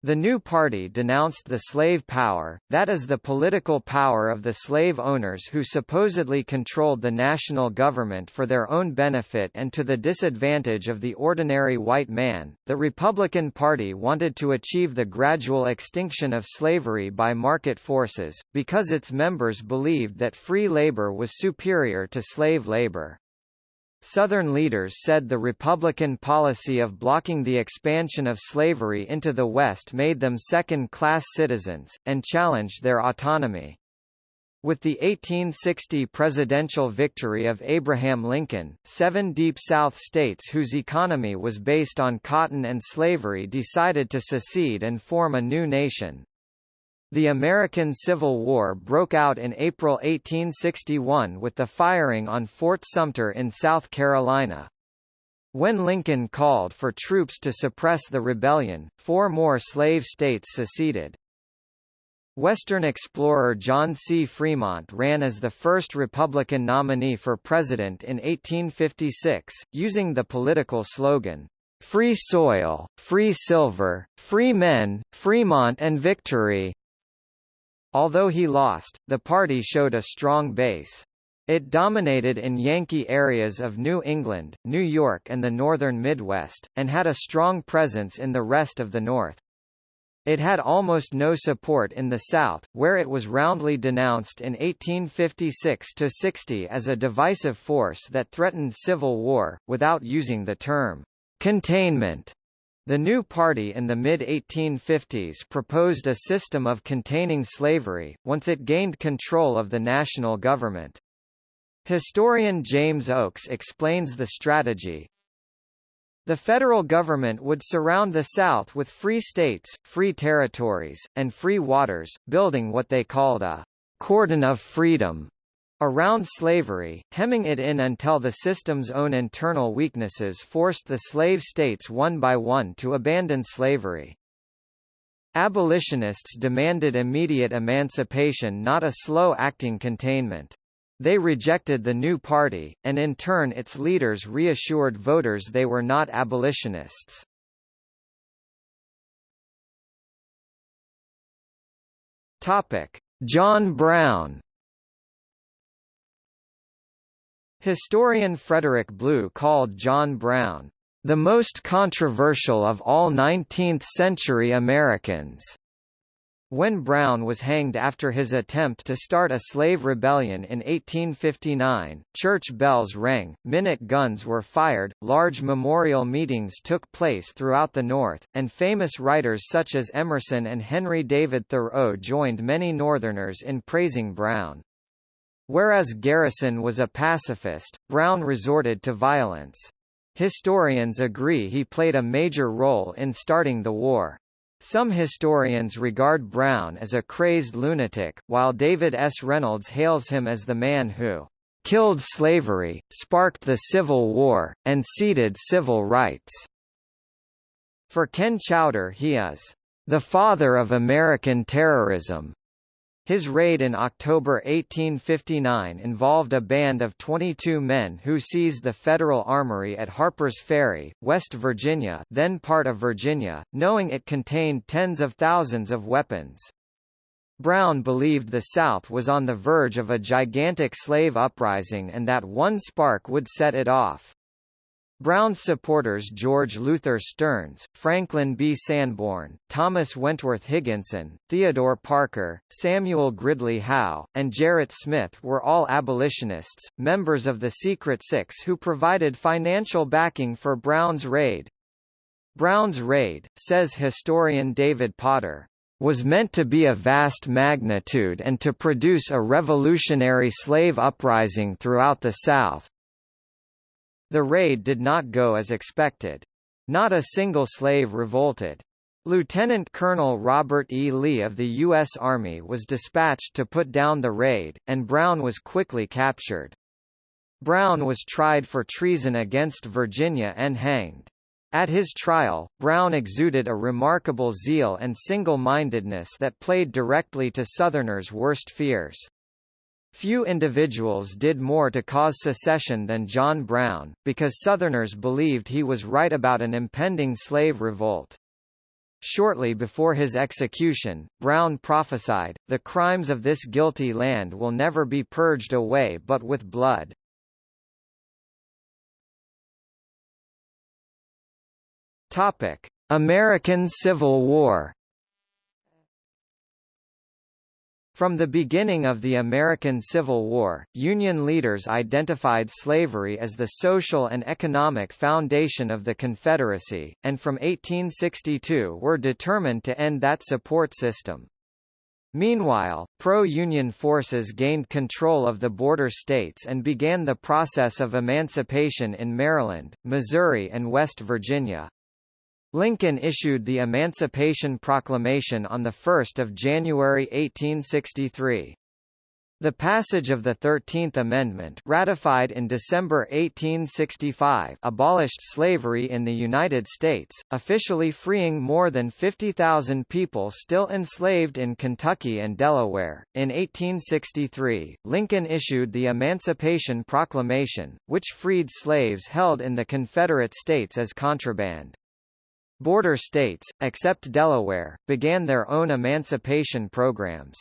The new party denounced the slave power, that is the political power of the slave owners who supposedly controlled the national government for their own benefit and to the disadvantage of the ordinary white man. The Republican Party wanted to achieve the gradual extinction of slavery by market forces, because its members believed that free labor was superior to slave labor. Southern leaders said the Republican policy of blocking the expansion of slavery into the West made them second-class citizens, and challenged their autonomy. With the 1860 presidential victory of Abraham Lincoln, seven Deep South states whose economy was based on cotton and slavery decided to secede and form a new nation. The American Civil War broke out in April 1861 with the firing on Fort Sumter in South Carolina. When Lincoln called for troops to suppress the rebellion, four more slave states seceded. Western explorer John C. Fremont ran as the first Republican nominee for president in 1856, using the political slogan, Free Soil, Free Silver, Free Men, Fremont and Victory. Although he lost, the party showed a strong base. It dominated in Yankee areas of New England, New York and the northern Midwest, and had a strong presence in the rest of the North. It had almost no support in the South, where it was roundly denounced in 1856–60 as a divisive force that threatened civil war, without using the term containment. The new party in the mid-1850s proposed a system of containing slavery, once it gained control of the national government. Historian James Oakes explains the strategy. The federal government would surround the South with free states, free territories, and free waters, building what they called a cordon of freedom Around slavery, hemming it in until the system's own internal weaknesses forced the slave states one by one to abandon slavery. Abolitionists demanded immediate emancipation not a slow-acting containment. They rejected the new party, and in turn its leaders reassured voters they were not abolitionists. John Brown Historian Frederick Blue called John Brown, "...the most controversial of all 19th-century Americans." When Brown was hanged after his attempt to start a slave rebellion in 1859, church bells rang, minute guns were fired, large memorial meetings took place throughout the North, and famous writers such as Emerson and Henry David Thoreau joined many Northerners in praising Brown. Whereas Garrison was a pacifist, Brown resorted to violence. Historians agree he played a major role in starting the war. Some historians regard Brown as a crazed lunatic, while David S. Reynolds hails him as the man who killed slavery, sparked the Civil War, and seeded civil rights. For Ken Chowder he is the father of American terrorism. His raid in October 1859 involved a band of 22 men who seized the Federal Armory at Harper's Ferry, West Virginia then part of Virginia, knowing it contained tens of thousands of weapons. Brown believed the South was on the verge of a gigantic slave uprising and that one spark would set it off. Brown's supporters George Luther Stearns, Franklin B. Sanborn, Thomas Wentworth Higginson, Theodore Parker, Samuel Gridley Howe, and Gerrit Smith were all abolitionists, members of the Secret Six who provided financial backing for Brown's raid. Brown's raid, says historian David Potter, was meant to be of vast magnitude and to produce a revolutionary slave uprising throughout the South. The raid did not go as expected. Not a single slave revolted. Lieutenant Colonel Robert E. Lee of the U.S. Army was dispatched to put down the raid, and Brown was quickly captured. Brown was tried for treason against Virginia and hanged. At his trial, Brown exuded a remarkable zeal and single-mindedness that played directly to Southerners' worst fears. Few individuals did more to cause secession than John Brown, because Southerners believed he was right about an impending slave revolt. Shortly before his execution, Brown prophesied, the crimes of this guilty land will never be purged away but with blood. American Civil War. From the beginning of the American Civil War, Union leaders identified slavery as the social and economic foundation of the Confederacy, and from 1862 were determined to end that support system. Meanwhile, pro-Union forces gained control of the border states and began the process of emancipation in Maryland, Missouri and West Virginia. Lincoln issued the Emancipation Proclamation on 1 January 1863. The passage of the Thirteenth Amendment ratified in December 1865 abolished slavery in the United States, officially freeing more than 50,000 people still enslaved in Kentucky and Delaware. In 1863, Lincoln issued the Emancipation Proclamation, which freed slaves held in the Confederate States as contraband. Border states, except Delaware, began their own emancipation programs.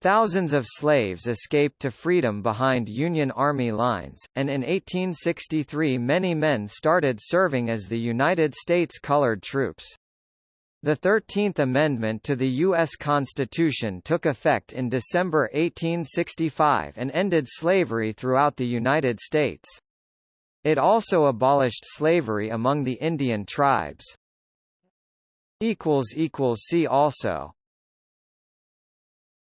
Thousands of slaves escaped to freedom behind Union Army lines, and in 1863 many men started serving as the United States colored troops. The Thirteenth Amendment to the U.S. Constitution took effect in December 1865 and ended slavery throughout the United States. It also abolished slavery among the Indian tribes. See also